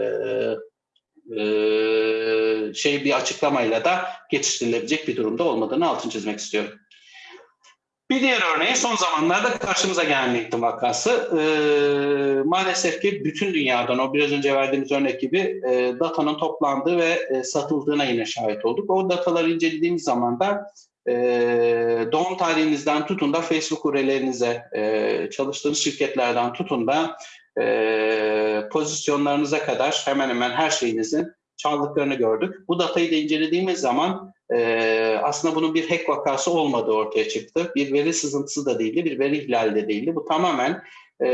şey bir açıklamayla da geçiştirilebilecek bir durumda olmadığını altını çizmek istiyorum. Bir diğer örneği son zamanlarda karşımıza gelen LinkedIn vakası. E, maalesef ki bütün dünyadan o biraz önce verdiğimiz örnek gibi e, datanın toplandığı ve e, satıldığına yine şahit olduk. O dataları incelediğimiz zaman da e, doğum tarihinizden tutun da Facebook URL'lerinize, e, çalıştığınız şirketlerden tutun da e, pozisyonlarınıza kadar hemen hemen her şeyinizin çaldıklarını gördük. Bu datayı da incelediğimiz zaman e, aslında bunun bir hack vakası olmadığı ortaya çıktı. Bir veri sızıntısı da değildi, bir veri ihlali de değildi. Bu tamamen e,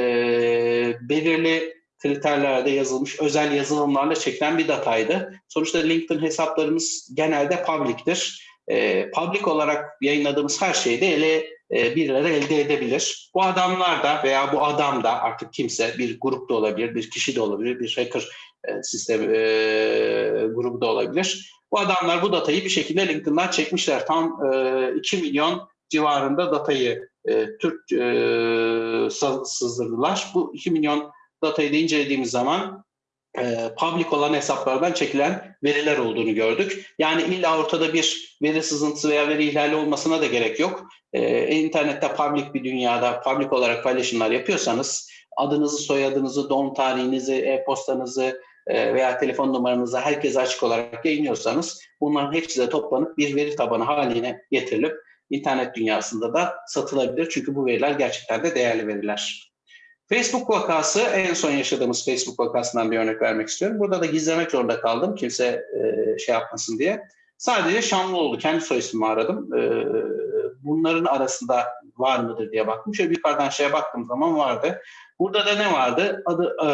belirli kriterlerde yazılmış özel yazılımlarla çekilen bir dataydı. Sonuçta LinkedIn hesaplarımız genelde public'tir. E, public olarak yayınladığımız her şeyi de ele birileri elde edebilir. Bu adamlar da veya bu adam da artık kimse bir grup da olabilir, bir kişi de olabilir, bir hacker e, sistem e, grubu da olabilir. Bu adamlar bu datayı bir şekilde LinkedIn'dan çekmişler. Tam e, 2 milyon civarında datayı e, Türk e, sızdırdılar. Bu 2 milyon datayı da incelediğimiz zaman e, public olan hesaplardan çekilen veriler olduğunu gördük. Yani illa ortada bir veri sızıntısı veya veri ihlali olmasına da gerek yok. E, internette public bir dünyada public olarak paylaşımlar yapıyorsanız adınızı, soyadınızı, doğum tarihinizi, e-postanızı e, veya telefon numaranızı herkese açık olarak yayınlıyorsanız bunların hepsi de toplanıp bir veri tabanı haline getirilip internet dünyasında da satılabilir. Çünkü bu veriler gerçekten de değerli veriler. Facebook vakası en son yaşadığımız Facebook vakasından bir örnek vermek istiyorum. Burada da gizlemek zorunda kaldım kimse e, şey yapmasın diye. Sadece Şanlıoğlu kendi soy ismimi aradım. E, bunların arasında var mıdır diye baktım. Şöyle yukarıdan şeye baktığım zaman vardı. Burada da ne vardı? Adı e,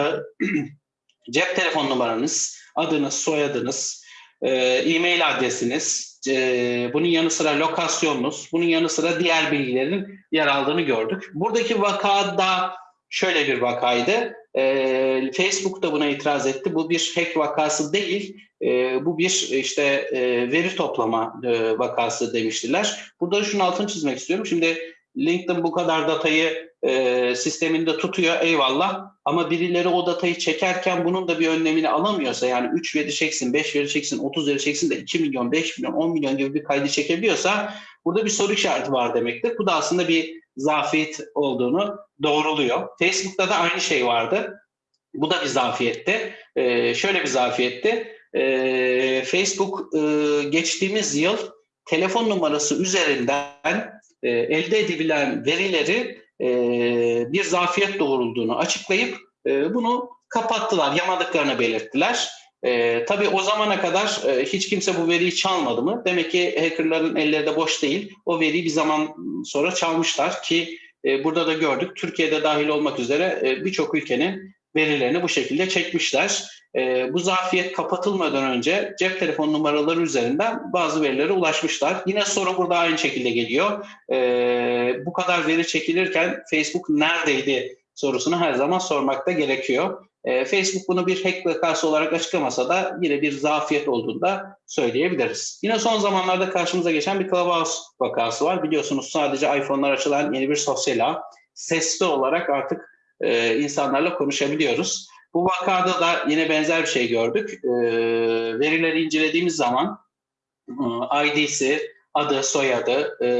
cep telefon numaranız, adınız, soyadınız, e, e-mail adresiniz, e, bunun yanı sıra lokasyonunuz, bunun yanı sıra diğer bilgilerin yer aldığını gördük. Buradaki vakada şöyle bir vakaydı. E, Facebook da buna itiraz etti. Bu bir hack vakası değil, e, bu bir işte e, veri toplama e, vakası demiştiler. Burada şunun altını çizmek istiyorum. Şimdi LinkedIn bu kadar datayı e, sisteminde tutuyor eyvallah ama birileri o datayı çekerken bunun da bir önlemini alamıyorsa yani 3 veri çeksin, 5 veri çeksin, 30 veri çeksin de 2 milyon, 5 milyon, 10 milyon gibi bir kaydı çekebiliyorsa burada bir soru işareti var demektir. Bu da aslında bir zafiyet olduğunu doğruluyor. Facebook'ta da aynı şey vardı. Bu da bir zafiyetti. E, şöyle bir zafiyetti. E, Facebook e, geçtiğimiz yıl telefon numarası üzerinden e, elde edilen verileri e, bir zafiyet doğrulduğunu açıklayıp e, bunu kapattılar, yamadıklarını belirttiler. E, tabii o zamana kadar e, hiç kimse bu veriyi çalmadı mı? Demek ki hackerların elleri de boş değil. O veriyi bir zaman sonra çalmışlar ki e, burada da gördük. Türkiye'de dahil olmak üzere e, birçok ülkenin verilerini bu şekilde çekmişler. E, bu zafiyet kapatılmadan önce cep telefon numaraları üzerinden bazı verilere ulaşmışlar. Yine soru burada aynı şekilde geliyor. E, bu kadar veri çekilirken Facebook neredeydi sorusunu her zaman sormakta gerekiyor. E, Facebook bunu bir hack vakası olarak açıklamasa da yine bir zafiyet olduğunu da söyleyebiliriz. Yine son zamanlarda karşımıza geçen bir Clubhouse vakası var. Biliyorsunuz sadece iPhone'lar açılan yeni bir sosyal ağ. Sesli olarak artık e, insanlarla konuşabiliyoruz. Bu vakada da yine benzer bir şey gördük. E, verileri incelediğimiz zaman e, ID'si, adı, soyadı, e,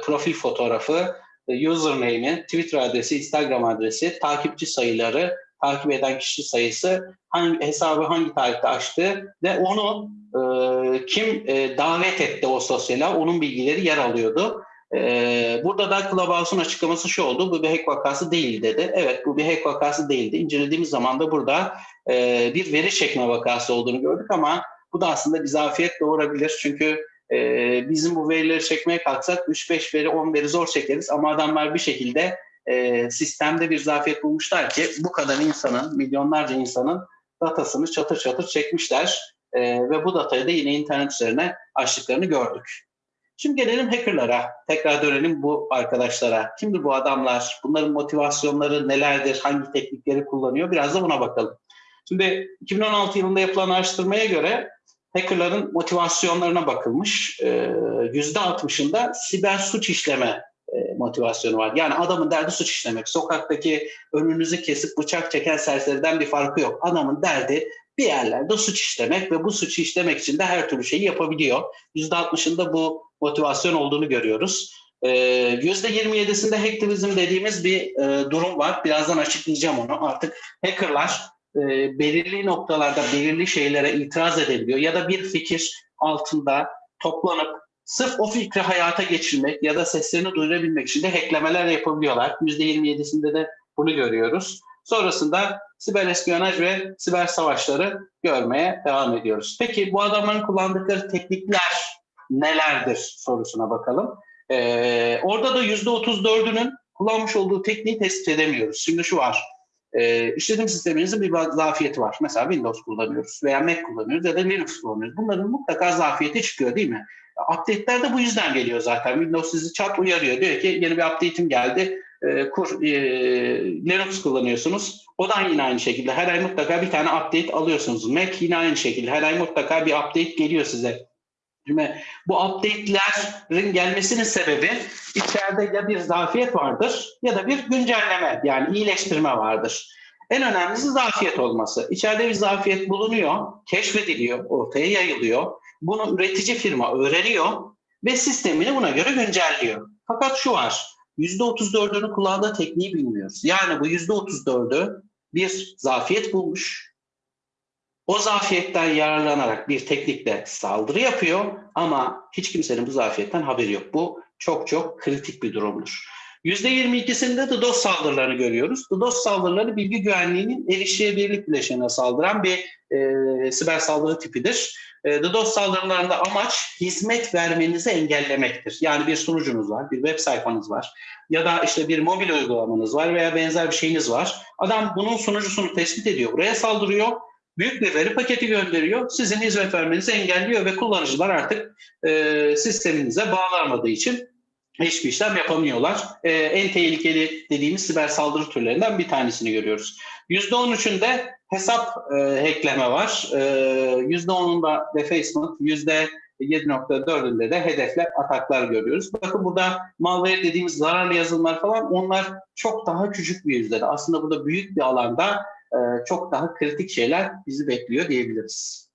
profil fotoğrafı, e, username'i, Twitter adresi, Instagram adresi, takipçi sayıları, takip eden kişi sayısı, hangi hesabı hangi tarihte açtı ve onu e, kim e, davet etti o sosyala, onun bilgileri yer alıyordu. Ee, burada da Clubhouse'un açıklaması şu oldu. Bu bir hack vakası değil dedi. Evet bu bir hack vakası değildi. İncelediğimiz zaman da burada e, bir veri çekme vakası olduğunu gördük ama bu da aslında bir zafiyet doğurabilir. Çünkü e, bizim bu verileri çekmeye kalksak 3-5 veri 10 veri zor çekeriz ama adamlar bir şekilde e, sistemde bir zafiyet bulmuşlar ki bu kadar insanın, milyonlarca insanın datasını çatır çatır çekmişler. E, ve bu datayı da yine internet üzerine açtıklarını gördük. Şimdi gelelim hackerlara. Tekrar dönelim bu arkadaşlara. Kimdir bu adamlar? Bunların motivasyonları nelerdir? Hangi teknikleri kullanıyor? Biraz da buna bakalım. Şimdi 2016 yılında yapılan araştırmaya göre hackerların motivasyonlarına bakılmış. %60'ında siber suç işleme motivasyonu var. Yani adamın derdi suç işlemek. Sokaktaki önünüzü kesip bıçak çeken serseriden bir farkı yok. Adamın derdi bir yerlerde suç işlemek ve bu suçu işlemek için de her türlü şeyi yapabiliyor. %60'ında bu motivasyon olduğunu görüyoruz. %27'sinde hacktivizm dediğimiz bir e, durum var. Birazdan açıklayacağım onu. Artık hackerlar e, belirli noktalarda belirli şeylere itiraz edebiliyor ya da bir fikir altında toplanıp sırf o fikri hayata geçirmek ya da seslerini duyurabilmek için de hacklemeler yapabiliyorlar. %27'sinde de bunu görüyoruz. Sonrasında siber espiyonaj ve siber savaşları görmeye devam ediyoruz. Peki bu adamların kullandıkları teknikler nelerdir sorusuna bakalım. Ee, orada da %34'ünün kullanmış olduğu tekniği tespit edemiyoruz. Şimdi şu var. E, işletim sisteminizin bir zafiyeti var. Mesela Windows kullanıyoruz veya Mac kullanıyoruz ya da Linux kullanıyoruz. Bunların mutlaka zafiyeti çıkıyor değil mi? Update'ler de bu yüzden geliyor zaten. Windows sizi çat uyarıyor. Diyor ki yeni bir update'im geldi. E, kur, e, Linux kullanıyorsunuz. O da yine aynı şekilde. Her ay mutlaka bir tane update alıyorsunuz. Mac yine aynı şekilde. Her ay mutlaka bir update geliyor size. Bu update'lerin gelmesinin sebebi içeride ya bir zafiyet vardır ya da bir güncelleme yani iyileştirme vardır. En önemlisi zafiyet olması. İçeride bir zafiyet bulunuyor, keşfediliyor, ortaya yayılıyor. Bunu üretici firma öğreniyor ve sistemini buna göre güncelliyor. Fakat şu var, %34'ünü kullandığı tekniği bilmiyoruz. Yani bu %34'ü bir zafiyet bulmuş. O zafiyetten yararlanarak bir teknikle saldırı yapıyor ama hiç kimsenin bu zafiyetten haberi yok. Bu çok çok kritik bir durumdur. %22'sinde DDoS saldırılarını görüyoruz. DDoS saldırıları bilgi güvenliğinin erişilebilirlik bileşenine saldıran bir e, siber saldırı tipidir. E, DDoS saldırılarında amaç hizmet vermenizi engellemektir. Yani bir sunucunuz var, bir web sayfanız var ya da işte bir mobil uygulamanız var veya benzer bir şeyiniz var. Adam bunun sunucusunu tespit ediyor, buraya saldırıyor. Büyük bir veri paketi gönderiyor, sizin hizmet vermenizi engelliyor ve kullanıcılar artık e, sisteminize bağlanmadığı için hiçbir işlem yapamıyorlar. Ee, en tehlikeli dediğimiz siber saldırı türlerinden bir tanesini görüyoruz. %13'ünde hesap e, hackleme var. Ee, %10'unda defacement, %7.4'ünde de hedefler, ataklar görüyoruz. Bakın burada malware dediğimiz zararlı yazılımlar falan onlar çok daha küçük bir yüzdede. Aslında burada büyük bir alanda e, çok daha kritik şeyler bizi bekliyor diyebiliriz.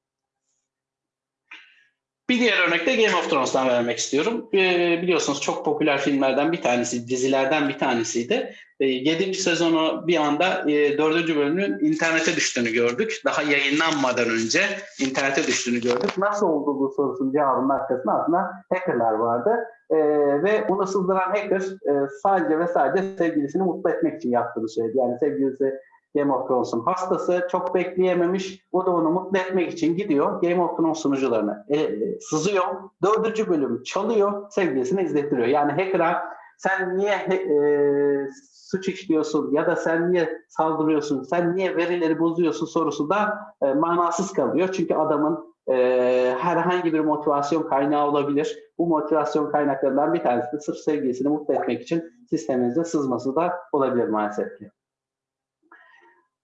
Bir diğer örnek de Game of Thrones'tan vermek istiyorum. Ee, biliyorsunuz çok popüler filmlerden bir tanesi, dizilerden bir tanesiydi. Ee, 7. sezonu bir anda e, 4. bölümünün internete düştüğünü gördük. Daha yayınlanmadan önce internete düştüğünü gördük. Nasıl oldu bu sorusunun cevabının arkasında aslında hackerlar vardı. Ee, ve bunu sızdıran hacker e, sadece ve sadece sevgilisini mutlu etmek için yaptığını söyledi. Yani sevgilisi Game of Thrones'un hastası çok bekleyememiş. O da onu mutlu etmek için gidiyor. Game of Thrones sunucularına e, e, sızıyor. Dördüncü bölümü çalıyor. Sevgilisine izlettiriyor. Yani hacker'a sen niye e, suç işliyorsun ya da sen niye saldırıyorsun, sen niye verileri bozuyorsun sorusu da e, manasız kalıyor. Çünkü adamın e, herhangi bir motivasyon kaynağı olabilir. Bu motivasyon kaynaklarından bir tanesi de sırf sevgilisini mutlu etmek için sisteminize sızması da olabilir maalesef ki.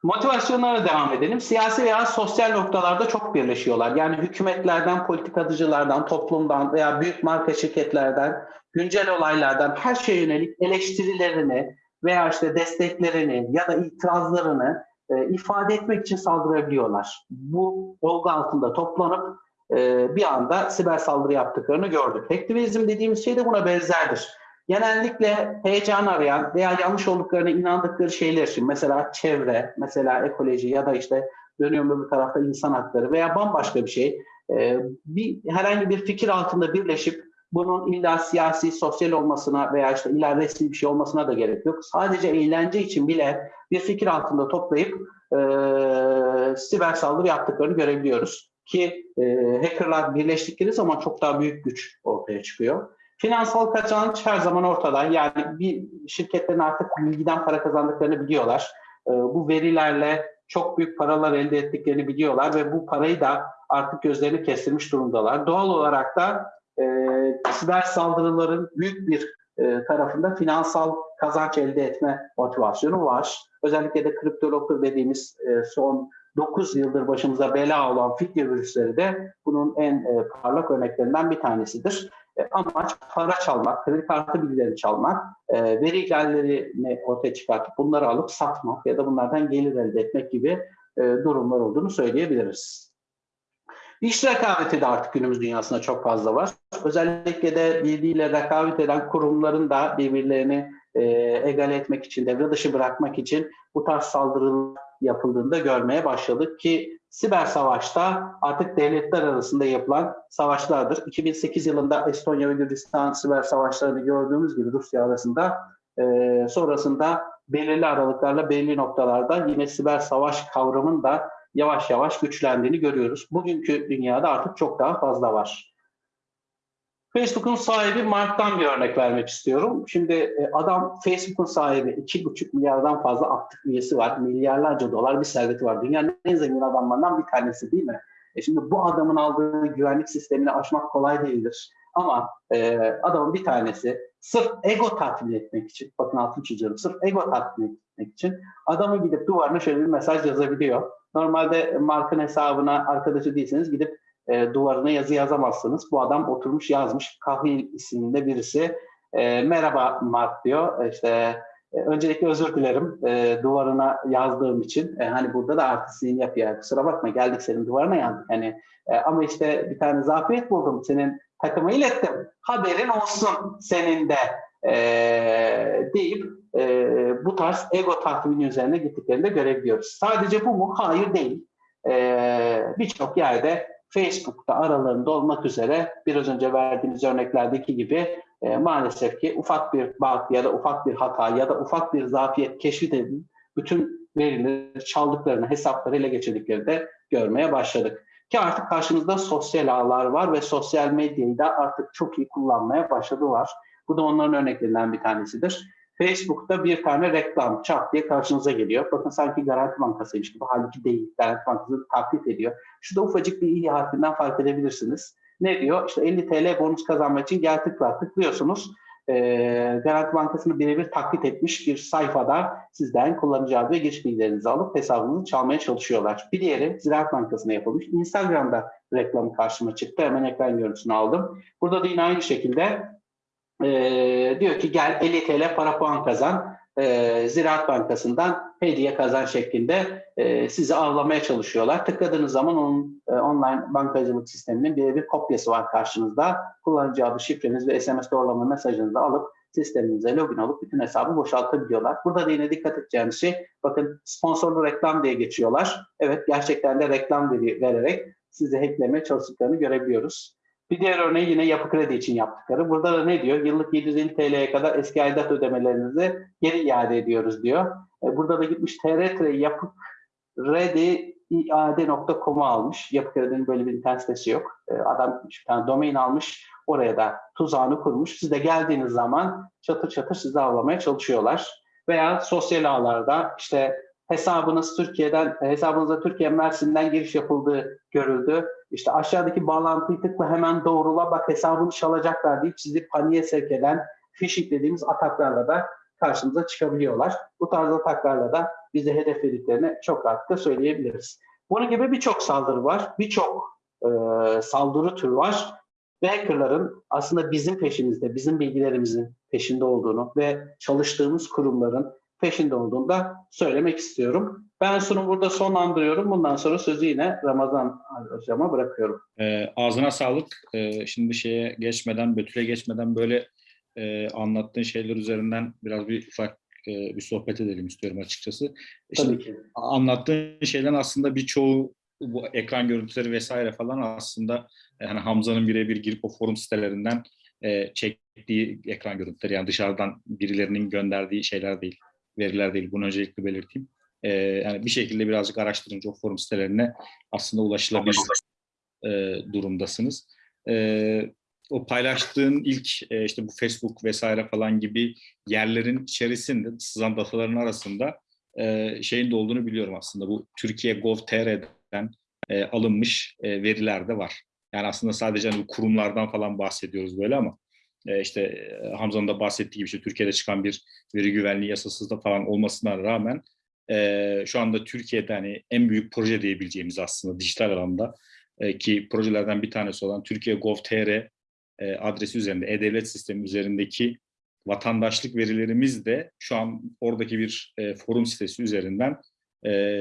Motivasyonlara devam edelim. Siyasi veya sosyal noktalarda çok birleşiyorlar. Yani hükümetlerden, politikacılardan, toplumdan veya büyük marka şirketlerden, güncel olaylardan her şeye yönelik eleştirilerini veya işte desteklerini ya da itirazlarını e, ifade etmek için saldırabiliyorlar. Bu olgu altında toplanıp e, bir anda siber saldırı yaptıklarını gördük. Hacktivizm dediğimiz şey de buna benzerdir genellikle heyecan arayan veya yanlış olduklarına inandıkları şeyler için mesela çevre, mesela ekoloji ya da işte dönüyorum bir tarafta insan hakları veya bambaşka bir şey e, bir herhangi bir fikir altında birleşip bunun illa siyasi, sosyal olmasına veya işte illa resmi bir şey olmasına da gerek yok. Sadece eğlence için bile bir fikir altında toplayıp e, siber saldırı yaptıklarını görebiliyoruz. Ki e, hackerlar birleştikleri zaman çok daha büyük güç ortaya çıkıyor. Finansal kazanç her zaman ortada. Yani bir şirketlerin artık bilgiden para kazandıklarını biliyorlar. Ee, bu verilerle çok büyük paralar elde ettiklerini biliyorlar ve bu parayı da artık gözlerini kestirmiş durumdalar. Doğal olarak da e, siber saldırıların büyük bir e, tarafında finansal kazanç elde etme motivasyonu var. Özellikle de kriptolog dediğimiz e, son 9 yıldır başımıza bela olan fitne virüsleri de bunun en e, parlak örneklerinden bir tanesidir. E, amaç para çalmak, kredi kartı bilgilerini çalmak, e, veri ihlallerini ortaya çıkartıp bunları alıp satmak ya da bunlardan gelir elde etmek gibi e, durumlar olduğunu söyleyebiliriz. İş rekabeti de artık günümüz dünyasında çok fazla var. Özellikle de birbiriyle rekabet eden kurumların da birbirlerini e, egale etmek için, devre dışı bırakmak için bu tarz saldırılar yapıldığında görmeye başladık ki siber savaşta artık devletler arasında yapılan savaşlardır. 2008 yılında Estonya ve Gürcistan siber savaşlarını gördüğümüz gibi Rusya arasında e, sonrasında belirli aralıklarla belirli noktalarda yine siber savaş kavramının da yavaş yavaş güçlendiğini görüyoruz. Bugünkü dünyada artık çok daha fazla var. Facebook'un sahibi Mark'tan bir örnek vermek istiyorum. Şimdi e, adam Facebook'un sahibi 2,5 milyardan fazla aktif üyesi var. Milyarlarca dolar bir serveti var. Dünyanın en zengin adamlarından bir tanesi değil mi? E şimdi bu adamın aldığı güvenlik sistemini aşmak kolay değildir. Ama e, adamın bir tanesi sırf ego tatmin etmek için, bakın altını çiziyorum, sırf ego tatmin etmek için adamı gidip duvarına şöyle bir mesaj yazabiliyor. Normalde markın hesabına arkadaşı değilseniz gidip e, duvarına yazı yazamazsınız. Bu adam oturmuş yazmış. Kahil isimli birisi. E, Merhaba Mark diyor. İşte e, öncelikle özür dilerim e, duvarına yazdığım için. E, hani burada da artistliğini yapıyor. Kusura bakma geldik senin duvarına yazdık. Hani e, ama işte bir tane zafiyet buldum. Senin takıma ilettim. Haberin olsun senin de e, deyip e, bu tarz ego tatmini üzerine gittiklerini de görebiliyoruz. Sadece bu mu? Hayır değil. E, Birçok yerde Facebook'ta aralarında olmak üzere biraz önce verdiğimiz örneklerdeki gibi e, maalesef ki ufak bir bug ya da ufak bir hata ya da ufak bir zafiyet keşfedilip bütün verileri çaldıklarını, hesapları ele geçirdiklerini de görmeye başladık. Ki artık karşımızda sosyal ağlar var ve sosyal medyayı da artık çok iyi kullanmaya başladılar. Bu da onların örneklerinden bir tanesidir. Facebook'ta bir tane reklam çat diye karşınıza geliyor. Bakın sanki Garanti Bankası'ymış gibi. Halbuki değil. Garanti Bankası taklit ediyor. Şurada ufacık bir i harfinden fark edebilirsiniz. Ne diyor? İşte 50 TL bonus kazanmak için gel tıkla tıklıyorsunuz. Ee, Garanti Bankası'nı birebir taklit etmiş bir sayfada sizden kullanıcı adı ve giriş bilgilerinizi alıp hesabınızı çalmaya çalışıyorlar. Bir diğeri Ziraat Bankası'na yapılmış. Instagram'da reklamı karşıma çıktı. Hemen ekran görüntüsünü aldım. Burada da yine aynı şekilde e, diyor ki gel 50 TL para puan kazan. E, Ziraat Bankası'ndan hediye kazan şeklinde e, sizi avlamaya çalışıyorlar. Tıkladığınız zaman onun e, online bankacılık sisteminin bir, bir kopyası var karşınızda. Kullanıcı adı, şifreniz ve SMS doğrulama mesajınızı alıp sisteminize login olup bütün hesabı boşaltabiliyorlar. Burada da yine dikkat edeceğiniz şey bakın sponsorlu reklam diye geçiyorlar. Evet gerçekten de reklam vererek sizi hacklemeye çalıştıklarını görebiliyoruz. Bir diğer örneği yine yapı kredi için yaptıkları. Burada da ne diyor? Yıllık 750 TL'ye kadar eski aidat ödemelerinizi geri iade ediyoruz diyor. E, burada da gitmiş TRT yapı kredi iade.com'u almış. Yapı kredinin böyle bir internet sitesi yok. E, adam bir tane domain almış. Oraya da tuzağını kurmuş. Siz de geldiğiniz zaman çatır çatır sizi avlamaya çalışıyorlar. Veya sosyal ağlarda işte hesabınız Türkiye'den, hesabınıza Türkiye Mersin'den giriş yapıldığı görüldü. İşte aşağıdaki bağlantıyı tıkla hemen doğrula bak hesabını çalacaklar deyip sizi paniğe sevk eden phishing dediğimiz ataklarla da karşımıza çıkabiliyorlar. Bu tarz ataklarla da bizi hedeflediklerini çok rahatlıkla söyleyebiliriz. Bunun gibi birçok saldırı var, birçok e, saldırı türü var ve hackerların aslında bizim peşimizde, bizim bilgilerimizin peşinde olduğunu ve çalıştığımız kurumların peşinde olduğunu da söylemek istiyorum. Ben sunumu burada sonlandırıyorum. Bundan sonra sözü yine Ramazan hocama bırakıyorum. E, ağzına sağlık. E, şimdi şeye geçmeden, Betül'e geçmeden böyle e, anlattığın şeyler üzerinden biraz bir ufak e, bir sohbet edelim istiyorum açıkçası. E, Tabii ki. Anlattığın şeylerin aslında birçoğu bu ekran görüntüleri vesaire falan aslında yani Hamza'nın birebir girip o forum sitelerinden e, çektiği ekran görüntüleri yani dışarıdan birilerinin gönderdiği şeyler değil, veriler değil. Bunu öncelikle belirteyim. E, yani bir şekilde birazcık araştırınca o forum sitelerine aslında ulaşılabilir e, durumdasınız. E, o paylaştığın ilk e, işte bu Facebook vesaire falan gibi yerlerin içerisinde sızan dataların arasında e, şeyin de olduğunu biliyorum aslında. Bu Türkiye Gov.tr'den e, alınmış e, veriler de var. Yani aslında sadece hani kurumlardan falan bahsediyoruz böyle ama e, işte Hamza'nın da bahsettiği gibi işte Türkiye'de çıkan bir veri güvenliği yasasız da falan olmasına rağmen e, şu anda Türkiye'de hani en büyük proje diyebileceğimiz aslında dijital alanda e, ki projelerden bir tanesi olan Türkiye Gov.tr e, adresi üzerinde, e-devlet sistemi üzerindeki vatandaşlık verilerimiz de şu an oradaki bir forum sitesi üzerinden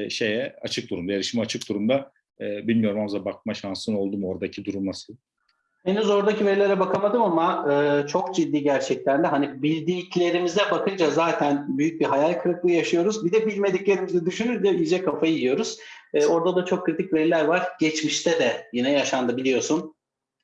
şeye açık durumda, erişime açık durumda. Bilmiyorum Hamza bakma şansın oldu mu oradaki durum nasıl? Henüz oradaki verilere bakamadım ama e, çok ciddi gerçekten de hani bildiklerimize bakınca zaten büyük bir hayal kırıklığı yaşıyoruz. Bir de bilmediklerimizi düşününce iyice kafayı yiyoruz. E, orada da çok kritik veriler var. Geçmişte de yine yaşandı biliyorsun.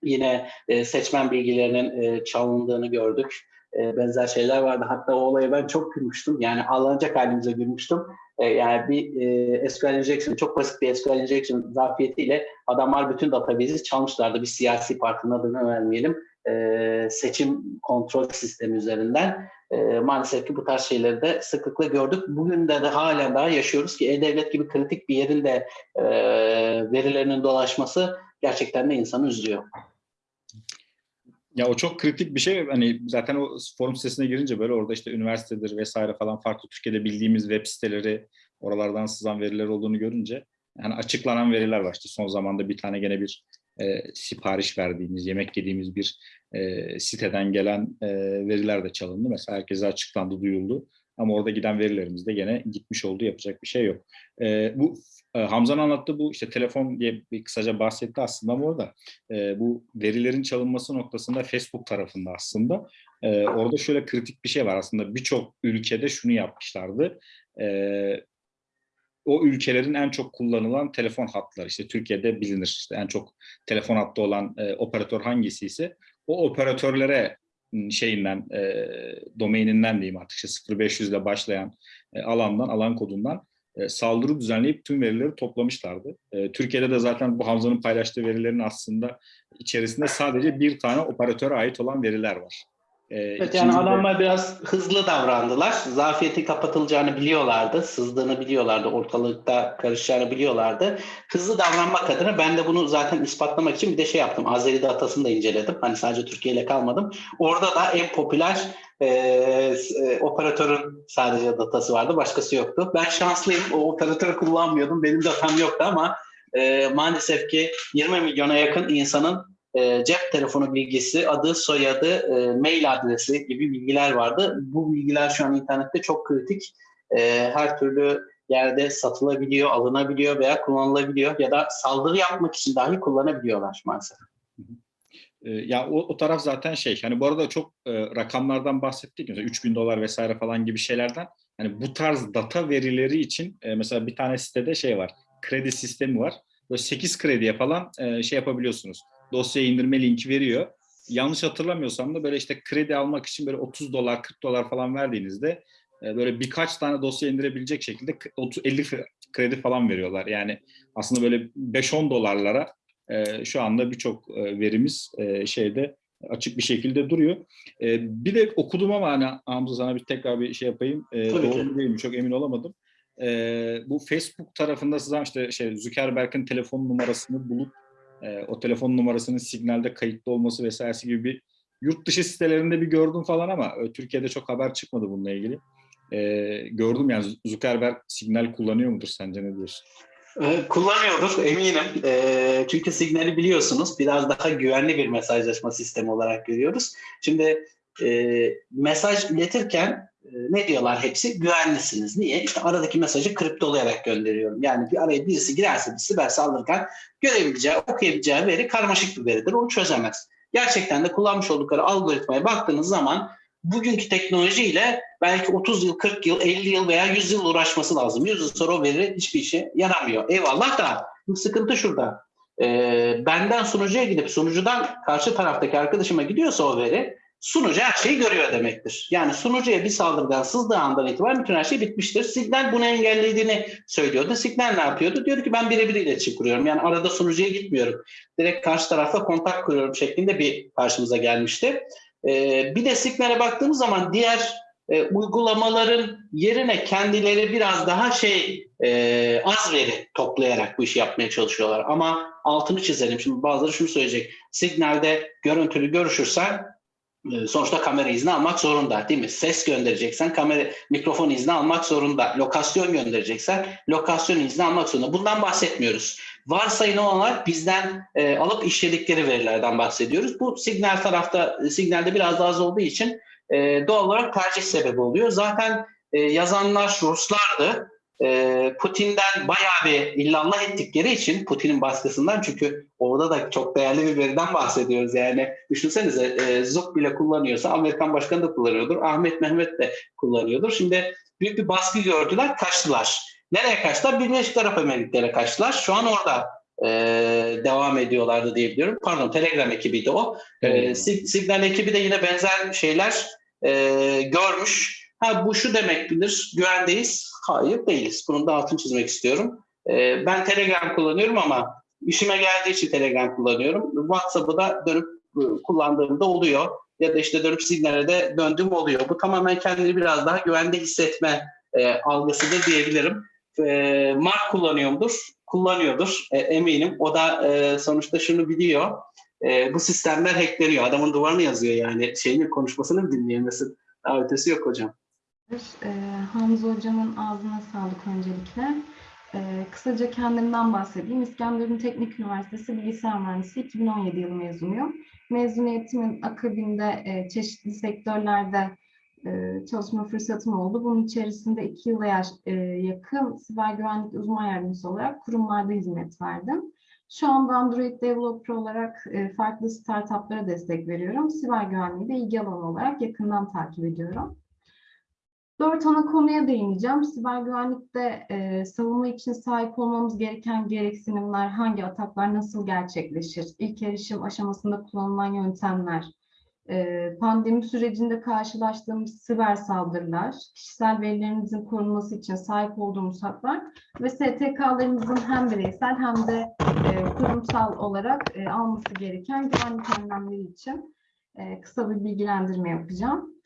Yine e, seçmen bilgilerinin e, çalındığını gördük. E, benzer şeyler vardı. Hatta o olaya ben çok gülmüştüm. Yani ağlanacak halimize gülmüştüm. E, yani bir e, SQL injection, çok basit bir SQL injection zafiyetiyle adamlar bütün database'i çalmışlardı. Bir siyasi partinin adını vermeyelim. e, seçim kontrol sistemi üzerinden e, maalesef ki bu tarz şeyleri de sıklıkla gördük. Bugün de, de halen daha yaşıyoruz ki E-Devlet gibi kritik bir yerin de e, verilerinin dolaşması gerçekten de insanı üzüyor. Ya o çok kritik bir şey. Hani zaten o forum sitesine girince böyle orada işte üniversitedir vesaire falan farklı Türkiye'de bildiğimiz web siteleri, oralardan sızan veriler olduğunu görünce yani açıklanan veriler var. İşte son zamanda bir tane gene bir e, sipariş verdiğimiz, yemek yediğimiz bir e, siteden gelen e, veriler de çalındı. Mesela herkese açıklandı, duyuldu. Ama orada giden verilerimiz de gene gitmiş oldu. Yapacak bir şey yok. E, bu e, Hamza'nın anlattığı bu işte telefon diye bir kısaca bahsetti aslında ama orada e, bu verilerin çalınması noktasında Facebook tarafında aslında e, orada şöyle kritik bir şey var aslında birçok ülkede şunu yapmışlardı. E, o ülkelerin en çok kullanılan telefon hatları işte Türkiye'de bilinir işte en çok telefon hattı olan e, operatör hangisi ise o operatörlere şeyinden e, domaininden diyeyim artık işte 0500 ile başlayan e, alandan alan kodundan e, saldırı düzenleyip tüm verileri toplamışlardı. E, Türkiye'de de zaten bu Hamza'nın paylaştığı verilerin aslında içerisinde sadece bir tane operatöre ait olan veriler var. E, evet yani adamlar biraz hızlı davrandılar. Zafiyeti kapatılacağını biliyorlardı. Sızdığını biliyorlardı. Ortalıkta karışacağını biliyorlardı. Hızlı davranmak adına ben de bunu zaten ispatlamak için bir de şey yaptım. Azeri datasını da inceledim. Hani sadece Türkiye ile kalmadım. Orada da en popüler e, e, operatörün sadece datası vardı. Başkası yoktu. Ben şanslıyım. O operatörü kullanmıyordum. Benim datam yoktu ama e, maalesef ki 20 milyona yakın insanın e, cep telefonu bilgisi, adı, soyadı, e, mail adresi gibi bilgiler vardı. Bu bilgiler şu an internette çok kritik. E, her türlü yerde satılabiliyor, alınabiliyor veya kullanılabiliyor ya da saldırı yapmak için dahi kullanabiliyorlar maalesef. Ya o, o taraf zaten şey, hani bu arada çok e, rakamlardan bahsettik. Mesela 3000 dolar vesaire falan gibi şeylerden. Hani bu tarz data verileri için e, mesela bir tane sitede şey var, kredi sistemi var. Böyle 8 krediye falan e, şey yapabiliyorsunuz dosyayı indirme linki veriyor. Yanlış hatırlamıyorsam da böyle işte kredi almak için böyle 30 dolar 40 dolar falan verdiğinizde e, böyle birkaç tane dosya indirebilecek şekilde 50 kredi falan veriyorlar. Yani aslında böyle 5-10 dolarlara e, şu anda birçok e, verimiz şeyde açık bir şekilde duruyor. Bir de okudum ama hani Hamza sana bir tekrar bir şey yapayım. Tabii Doğru ki. değil mi? Çok emin olamadım. Bu Facebook tarafında sizden işte şey Zuckerberg'in telefon numarasını bulup e, o telefon numarasının signalde kayıtlı olması vesairesi gibi bir yurt dışı sitelerinde bir gördüm falan ama e, Türkiye'de çok haber çıkmadı bununla ilgili. E, gördüm yani Zuckerberg signal kullanıyor mudur sence ne diyorsun? E, kullanıyordur eminim. E, çünkü signali biliyorsunuz biraz daha güvenli bir mesajlaşma sistemi olarak görüyoruz. Şimdi e, mesaj iletirken ne diyorlar hepsi? Güvenlisiniz. Niye? İşte aradaki mesajı kriptolayarak gönderiyorum. Yani bir araya birisi girerse bir siber saldırgan görebileceği, okuyabileceği veri karmaşık bir veridir. Onu çözemez. Gerçekten de kullanmış oldukları algoritmaya baktığınız zaman bugünkü teknolojiyle belki 30 yıl, 40 yıl, 50 yıl veya 100 yıl uğraşması lazım. 100 yıl sonra o veri hiçbir işe yaramıyor. Eyvallah da sıkıntı şurada. Ee, benden sunucuya gidip sunucudan karşı taraftaki arkadaşıma gidiyorsa o veri sunucu her şeyi görüyor demektir. Yani sunucuya bir saldırgan sızdığı andan itibaren bütün her şey bitmiştir. Signal bunu engellediğini söylüyordu. Signal ne yapıyordu? Diyordu ki ben birebir iletişim kuruyorum. Yani arada sunucuya gitmiyorum. Direkt karşı tarafla kontak kuruyorum şeklinde bir karşımıza gelmişti. Ee, bir de Signal'e baktığımız zaman diğer e, uygulamaların yerine kendileri biraz daha şey e, az veri toplayarak bu işi yapmaya çalışıyorlar. Ama altını çizelim. Şimdi bazıları şunu söyleyecek. Signal'de görüntülü görüşürsen sonuçta kamera izni almak zorunda değil mi? Ses göndereceksen kamera mikrofon izni almak zorunda. Lokasyon göndereceksen lokasyon izni almak zorunda. Bundan bahsetmiyoruz. Varsayın olarak bizden e, alıp işledikleri verilerden bahsediyoruz. Bu signal tarafta signalde biraz daha az olduğu için e, doğal olarak tercih sebebi oluyor. Zaten e, yazanlar Ruslardı. Ee, Putin'den bayağı bir illallah ettikleri için Putin'in baskısından çünkü orada da çok değerli bir veriden bahsediyoruz. Yani düşünsenize e, ZUK bile kullanıyorsa Amerikan başkanı da kullanıyordur Ahmet Mehmet de kullanıyordur. Şimdi büyük bir baskı gördüler kaçtılar. Nereye kaçtılar? Birleşik Arap Emirlikleri'ne kaçtılar. Şu an orada e, devam ediyorlardı diyebiliyorum pardon Telegram ekibiydi o. E, Signal ekibi de yine benzer şeyler e, görmüş Ha bu şu demek bilir, güvendeyiz. Hayır değiliz. Bunun da altını çizmek istiyorum. Ee, ben Telegram kullanıyorum ama işime geldiği için Telegram kullanıyorum. WhatsApp'ı da dönüp e, kullandığımda oluyor. Ya da işte dönüp signale de döndüğüm oluyor. Bu tamamen kendini biraz daha güvende hissetme e, algısıdır diyebilirim. E, Mark kullanıyordur, kullanıyordur e, eminim. O da e, sonuçta şunu biliyor. E, bu sistemler hackleniyor. Adamın duvarını yazıyor yani. Şeyini konuşmasını mı dinleyemesin? Daha ötesi yok hocam. Ee, Hamza Hocam'ın ağzına sağlık öncelikle. Ee, kısaca kendimden bahsedeyim. İskenderun Teknik Üniversitesi Bilgisayar Mühendisi 2017 yılı mezunuyum. Mezuniyetimin akabinde e, çeşitli sektörlerde e, çalışma fırsatım oldu. Bunun içerisinde iki yıla e, yakın siber güvenlik uzman yardımcısı olarak kurumlarda hizmet verdim. Şu anda Android Developer olarak e, farklı startuplara destek veriyorum. Siber güvenliği de ilgi alanı olarak yakından takip ediyorum. Dört ana konuya değineceğim. Siber güvenlikte e, savunma için sahip olmamız gereken gereksinimler, hangi ataklar nasıl gerçekleşir, ilk erişim aşamasında kullanılan yöntemler, e, pandemi sürecinde karşılaştığımız siber saldırılar, kişisel verilerinizin korunması için sahip olduğumuz haklar ve STK'larımızın hem bireysel hem de e, kurumsal olarak e, alması gereken güvenlik önlemleri için e, kısa bir bilgilendirme yapacağım.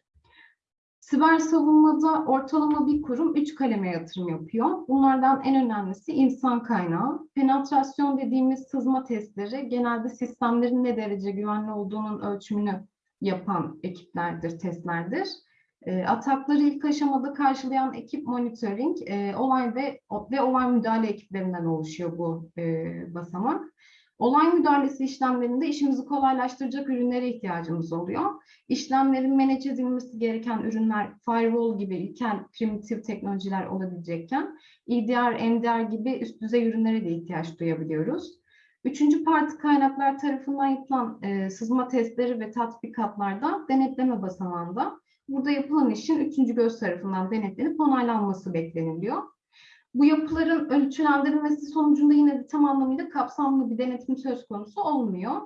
Siber savunmada ortalama bir kurum üç kaleme yatırım yapıyor. Bunlardan en önemlisi insan kaynağı. Penetrasyon dediğimiz sızma testleri genelde sistemlerin ne derece güvenli olduğunun ölçümünü yapan ekiplerdir, testlerdir. E, atakları ilk aşamada karşılayan ekip monitoring, e, olay ve, ve olay müdahale ekiplerinden oluşuyor bu e, basamak. Olay müdahalesi işlemlerinde işimizi kolaylaştıracak ürünlere ihtiyacımız oluyor. İşlemlerin manage edilmesi gereken ürünler firewall gibi ilkel primitif teknolojiler olabilecekken EDR, MDR gibi üst düzey ürünlere de ihtiyaç duyabiliyoruz. Üçüncü parti kaynaklar tarafından yapılan e, sızma testleri ve tatbikatlarda denetleme basamağında burada yapılan işin üçüncü göz tarafından denetlenip onaylanması bekleniliyor. Bu yapıların ölçülendirilmesi sonucunda yine de tam anlamıyla kapsamlı bir denetim söz konusu olmuyor.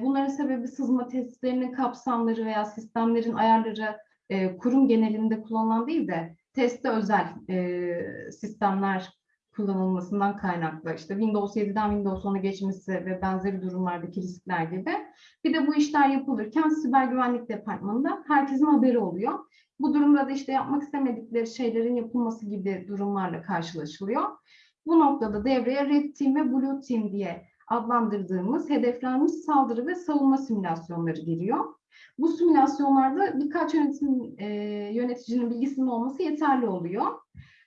Bunların sebebi sızma testlerinin kapsamları veya sistemlerin ayarları kurum genelinde kullanılan değil de teste özel sistemler kullanılmasından kaynaklı. İşte Windows 7'den Windows 10'a geçmesi ve benzeri durumlardaki riskler gibi. Bir de bu işler yapılırken siber güvenlik departmanında herkesin haberi oluyor. Bu durumda da işte yapmak istemedikleri şeylerin yapılması gibi durumlarla karşılaşılıyor. Bu noktada devreye Red Team ve Blue Team diye adlandırdığımız hedeflenmiş saldırı ve savunma simülasyonları giriyor. Bu simülasyonlarda birkaç yönetim, e, yöneticinin bilgisinin olması yeterli oluyor.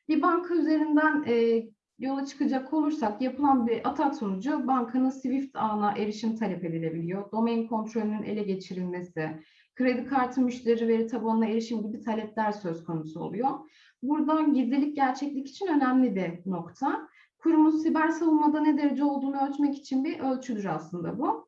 Bir banka üzerinden e, yola çıkacak olursak yapılan bir atak sonucu bankanın Swift ağına erişim talep edilebiliyor. Domain kontrolünün ele geçirilmesi, kredi kartı müşteri veri tabanına erişim gibi talepler söz konusu oluyor. Buradan gizlilik gerçeklik için önemli bir nokta. Kurumun siber savunmada ne derece olduğunu ölçmek için bir ölçüdür aslında bu.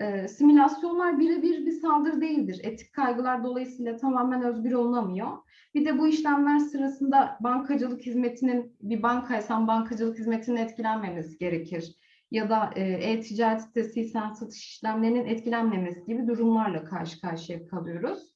E, simülasyonlar birebir bir saldırı değildir. Etik kaygılar dolayısıyla tamamen özgür olunamıyor. Bir de bu işlemler sırasında bankacılık hizmetinin, bir bankaysan bankacılık hizmetinin etkilenmemesi gerekir. Ya da e-ticaret sitesiysen satış işlemlerinin etkilenmemesi gibi durumlarla karşı karşıya kalıyoruz.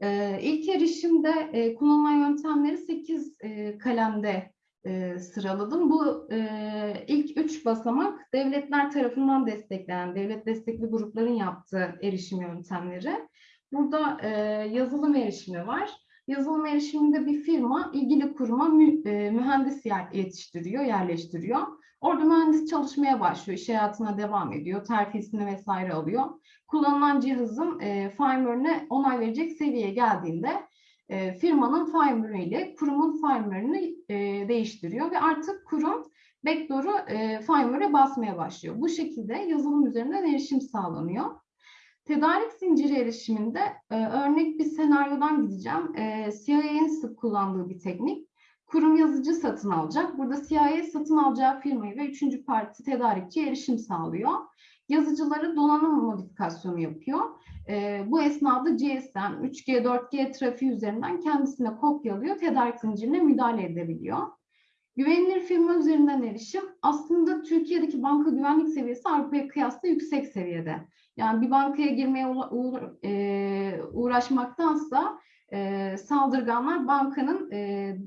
E, ilk erişimde e, kullanılan yöntemleri 8 e, kalemde e, sıraladım. Bu e, ilk üç basamak devletler tarafından desteklenen, devlet destekli grupların yaptığı erişim yöntemleri. Burada e, yazılım erişimi var. Yazılım erişiminde bir firma ilgili kuruma mü, e, mühendis yer, yetiştiriyor, yerleştiriyor. Orada mühendis çalışmaya başlıyor, iş hayatına devam ediyor, terfisini vesaire alıyor. Kullanılan cihazın e, firmware'ine onay verecek seviyeye geldiğinde e, firmanın firmware ile kurumun firmware'ını e, değiştiriyor ve artık kurum backdoor'u e, firmware'e basmaya başlıyor. Bu şekilde yazılım üzerinden erişim sağlanıyor. Tedarik zinciri erişiminde e, örnek bir senaryodan gideceğim. E, CIA'nin sık kullandığı bir teknik. Kurum yazıcı satın alacak. Burada CIA satın alacağı firmayı ve üçüncü parti tedarikçi erişim sağlıyor. Yazıcıları donanım modifikasyonu yapıyor. E, bu esnada GSM, 3G, 4G trafiği üzerinden kendisine kopyalıyor, tedarik zincirine müdahale edebiliyor. Güvenilir firma üzerinden erişim aslında Türkiye'deki banka güvenlik seviyesi Avrupa'ya kıyasla yüksek seviyede. Yani bir bankaya girmeye e, uğraşmaktansa e, saldırganlar bankanın e,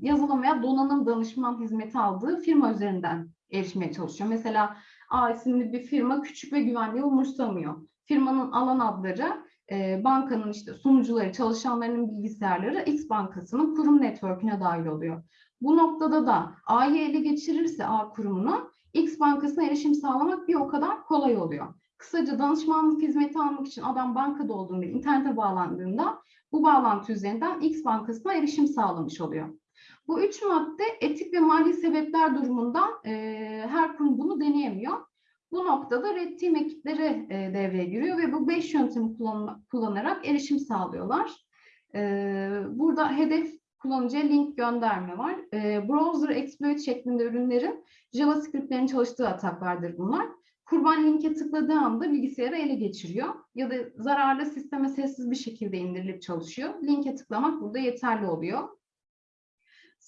yazılım veya donanım danışman hizmeti aldığı firma üzerinden erişmeye çalışıyor. Mesela A isimli bir firma küçük ve güvenliği umursamıyor. Firmanın alan adları e, bankanın işte sunucuları, çalışanlarının bilgisayarları X bankasının kurum network'üne dahil oluyor. Bu noktada da A'yı ele geçirirse A kurumunu X bankasına erişim sağlamak bir o kadar kolay oluyor. Kısaca danışmanlık hizmeti almak için adam bankada olduğunda, internete bağlandığında bu bağlantı üzerinden X bankasına erişim sağlamış oluyor. Bu üç madde etik ve mali sebepler durumundan e, her kurum bunu deneyemiyor. Bu noktada Red Team ekipleri e, devreye giriyor ve bu beş yöntemi kullan, kullanarak erişim sağlıyorlar. E, burada hedef kullanıcıya link gönderme var. E, browser exploit şeklinde ürünlerin JavaScript'lerin çalıştığı ataklardır bunlar. Kurban linke tıkladığı anda bilgisayarı ele geçiriyor ya da zararlı sisteme sessiz bir şekilde indirilip çalışıyor. Linke tıklamak burada yeterli oluyor.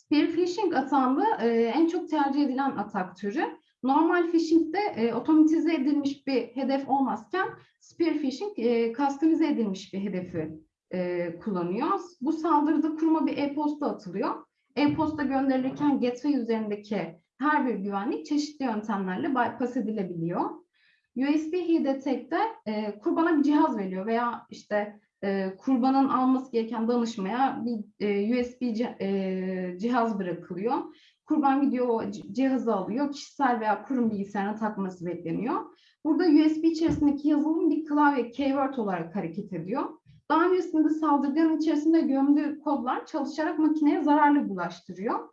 Spear phishing atağında e, en çok tercih edilen atak türü. Normal phishing'de e, otomatize edilmiş bir hedef olmazken spear phishing e, customize edilmiş bir hedefi e, kullanıyor. Bu saldırıda kuruma bir e-posta atılıyor. E-posta gönderilirken gateway üzerindeki her bir güvenlik çeşitli yöntemlerle bypass edilebiliyor. USB He Detect'te e, kurbana bir cihaz veriyor veya işte e, kurbanın alması gereken danışmaya bir e, USB e, cihaz bırakılıyor. Kurban gidiyor o cihazı alıyor. Kişisel veya kurum bilgisayarına takması bekleniyor. Burada USB içerisindeki yazılım bir klavye keyword olarak hareket ediyor. Daha öncesinde saldırganın içerisinde gömdüğü kodlar çalışarak makineye zararlı bulaştırıyor.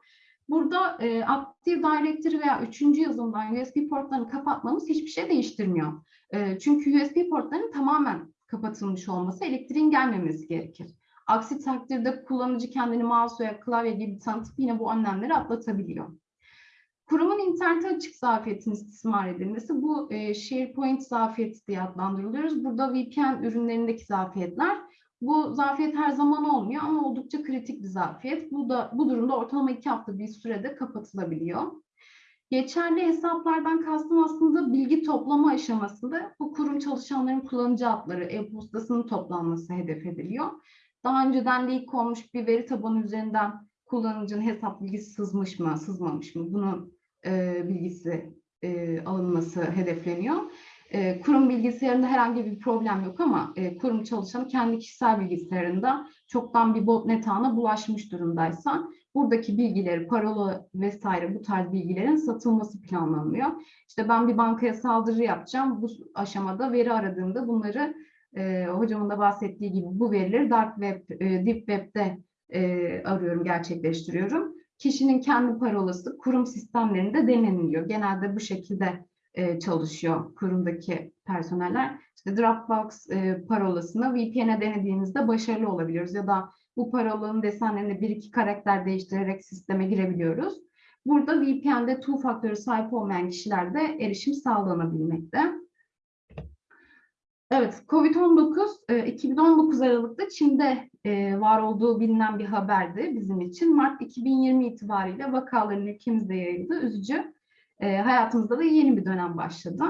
Burada e, Active Directory veya üçüncü yazılımdan USB portlarını kapatmamız hiçbir şey değiştirmiyor. E, çünkü USB portlarının tamamen kapatılmış olması elektriğin gelmemesi gerekir. Aksi takdirde kullanıcı kendini mouse veya klavye gibi tanıtıp yine bu önlemleri atlatabiliyor. Kurumun internete açık zafiyetinin istismar edilmesi bu e, SharePoint zafiyeti diye adlandırılıyoruz. Burada VPN ürünlerindeki zafiyetler. Bu zafiyet her zaman olmuyor ama oldukça kritik bir zafiyet. Bu da bu durumda ortalama iki hafta bir sürede kapatılabiliyor. Geçerli hesaplardan kastım aslında bilgi toplama aşamasında bu kurum çalışanların kullanıcı adları, e-postasının toplanması hedef ediliyor. Daha önceden leak olmuş bir veri tabanı üzerinden kullanıcının hesap bilgisi sızmış mı, sızmamış mı bunun e, bilgisi e, alınması hedefleniyor. E, kurum bilgisayarında herhangi bir problem yok ama e, kurum çalışanı kendi kişisel bilgisayarında çoktan bir botnet ağına bulaşmış durumdaysa buradaki bilgileri, parola vesaire bu tarz bilgilerin satılması planlanıyor. İşte ben bir bankaya saldırı yapacağım. Bu aşamada veri aradığımda bunları e, hocamın da bahsettiği gibi bu verileri dark web, e, deep web'de e, arıyorum, gerçekleştiriyorum. Kişinin kendi parolası kurum sistemlerinde deneniliyor. Genelde bu şekilde e, çalışıyor kurumdaki personeller. İşte Dropbox e, parolasını VPN'e denediğimizde başarılı olabiliyoruz ya da bu parolanın desenlerini bir iki karakter değiştirerek sisteme girebiliyoruz. Burada VPN'de two faktörü sahip olmayan kişilerde erişim sağlanabilmekte. Evet, COVID-19 e, 2019 Aralık'ta Çin'de e, var olduğu bilinen bir haberdi bizim için. Mart 2020 itibariyle vakaların ülkemizde yayıldı. Üzücü. E, hayatımızda da yeni bir dönem başladı.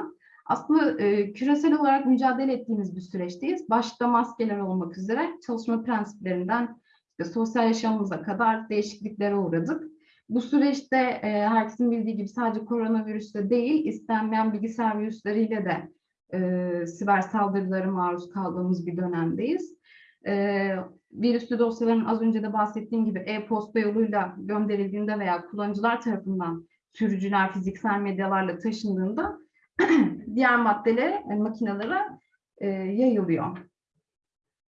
Aslında e, küresel olarak mücadele ettiğimiz bir süreçteyiz. Başta maskeler olmak üzere çalışma prensiplerinden işte sosyal yaşamımıza kadar değişikliklere uğradık. Bu süreçte e, herkesin bildiği gibi sadece koronavirüsle değil, istenmeyen bilgisayar virüsleriyle de e, siber saldırılara maruz kaldığımız bir dönemdeyiz. E, virüslü dosyaların az önce de bahsettiğim gibi e-posta yoluyla gönderildiğinde veya kullanıcılar tarafından sürücüler fiziksel medyalarla taşındığında diğer maddelere, yani makinelere e, yayılıyor.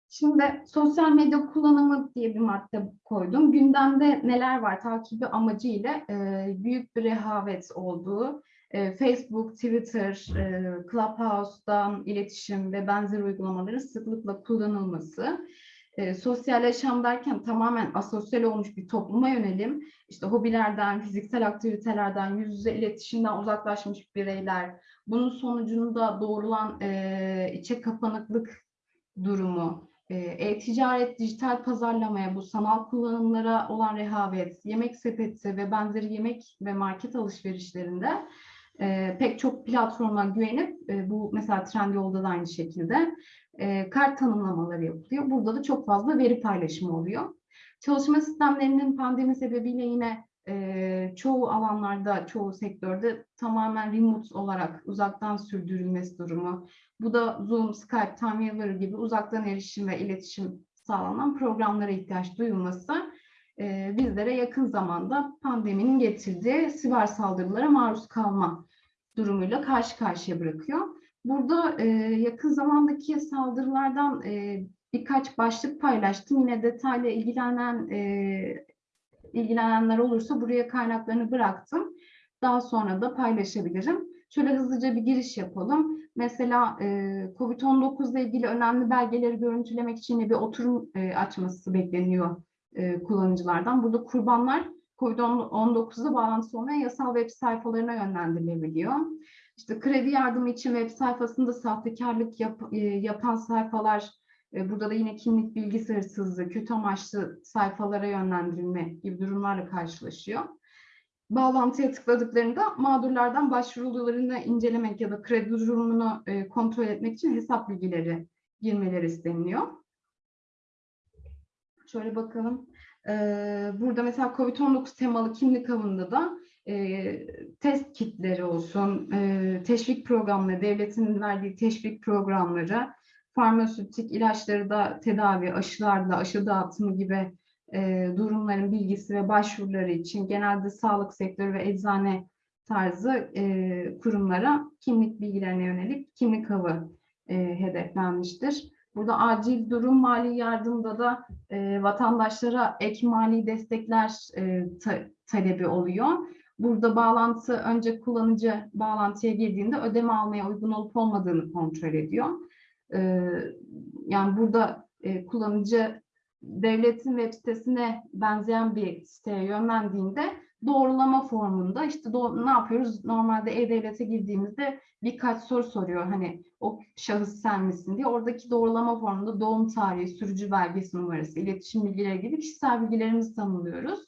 Şimdi sosyal medya kullanımı diye bir madde koydum. Gündemde neler var takibi amacı ile e, büyük bir rehavet olduğu, e, Facebook, Twitter, e, Clubhouse'dan iletişim ve benzer uygulamaların sıklıkla kullanılması, e, sosyal yaşam derken tamamen asosyal olmuş bir topluma yönelim, işte hobilerden, fiziksel aktivitelerden, yüz yüze iletişimden uzaklaşmış bireyler, bunun sonucunda doğrulan e, içe kapanıklık durumu, e-ticaret, dijital pazarlamaya, bu sanal kullanımlara olan rehavet, yemek sepeti ve benzeri yemek ve market alışverişlerinde e, pek çok platforma güvenip e, bu mesela Trendyol'da da aynı şekilde e, kart tanımlamaları yapılıyor. Burada da çok fazla veri paylaşımı oluyor. Çalışma sistemlerinin pandemi sebebiyle yine e, çoğu alanlarda, çoğu sektörde tamamen remote olarak uzaktan sürdürülmesi durumu. Bu da Zoom, Skype, Timeweaver gibi uzaktan erişim ve iletişim sağlanan programlara ihtiyaç duyulması e, bizlere yakın zamanda pandeminin getirdiği siber saldırılara maruz kalma durumuyla karşı karşıya bırakıyor. Burada e, yakın zamandaki saldırılardan e, birkaç başlık paylaştım. Yine detaylı ilgilenen e, ilgilenenler olursa buraya kaynaklarını bıraktım. Daha sonra da paylaşabilirim. Şöyle hızlıca bir giriş yapalım. Mesela e, COVID-19 ile ilgili önemli belgeleri görüntülemek için bir oturum e, açması bekleniyor e, kullanıcılardan. Burada kurbanlar COVID-19'da bağlantısı olmayan yasal web sayfalarına yönlendirilebiliyor. İşte kredi yardımı için web sayfasında sahtekarlık yap, yapan sayfalar, burada da yine kimlik bilgisi hırsızlığı, kötü amaçlı sayfalara yönlendirilme gibi durumlarla karşılaşıyor. Bağlantıya tıkladıklarında mağdurlardan başvurularını incelemek ya da kredi durumunu e, kontrol etmek için hesap bilgileri girmeleri isteniliyor. Şöyle bakalım. Ee, burada mesela COVID-19 temalı kimlik avında da e, test kitleri olsun, e, teşvik programları, devletin verdiği teşvik programları, farmasötik ilaçları da tedavi, aşılarla aşı dağıtımı gibi e, durumların bilgisi ve başvuruları için genelde sağlık sektörü ve eczane tarzı e, kurumlara kimlik bilgilerine yönelik kimlik avı e, hedeflenmiştir. Burada acil durum mali yardımda da e, vatandaşlara ek mali destekler e, ta, talebi oluyor. Burada bağlantı önce kullanıcı bağlantıya girdiğinde ödeme almaya uygun olup olmadığını kontrol ediyor. E, yani burada e, kullanıcı devletin web sitesine benzeyen bir siteye yönlendiğinde doğrulama formunda işte do ne yapıyoruz? Normalde E-Devlet'e girdiğimizde birkaç soru soruyor. Hani o şahıs sen misin diye. Oradaki doğrulama formunda doğum tarihi, sürücü belgesi numarası, iletişim bilgileri gibi kişisel bilgilerimizi tanımlıyoruz.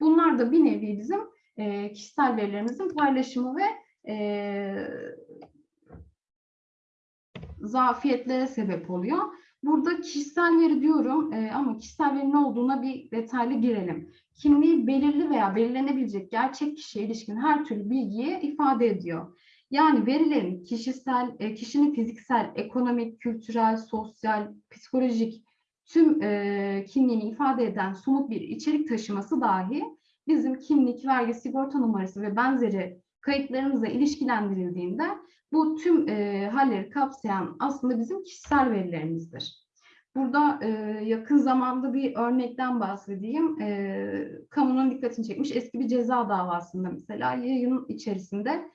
Bunlar da bir nevi bizim e, kişisel verilerimizin paylaşımı ve e, zafiyetlere sebep oluyor. Burada kişisel veri diyorum e, ama kişisel veri ne olduğuna bir detaylı girelim. Kimliği belirli veya belirlenebilecek gerçek kişiye ilişkin her türlü bilgiyi ifade ediyor. Yani verilerin kişisel, e, kişinin fiziksel, ekonomik, kültürel, sosyal, psikolojik tüm e, kimliğini ifade eden somut bir içerik taşıması dahi bizim kimlik, vergi, sigorta numarası ve benzeri kayıtlarımıza ilişkilendirildiğinde bu tüm e, halleri kapsayan aslında bizim kişisel verilerimizdir. Burada e, yakın zamanda bir örnekten bahsedeyim. E, kamunun dikkatini çekmiş eski bir ceza davasında mesela yayın içerisinde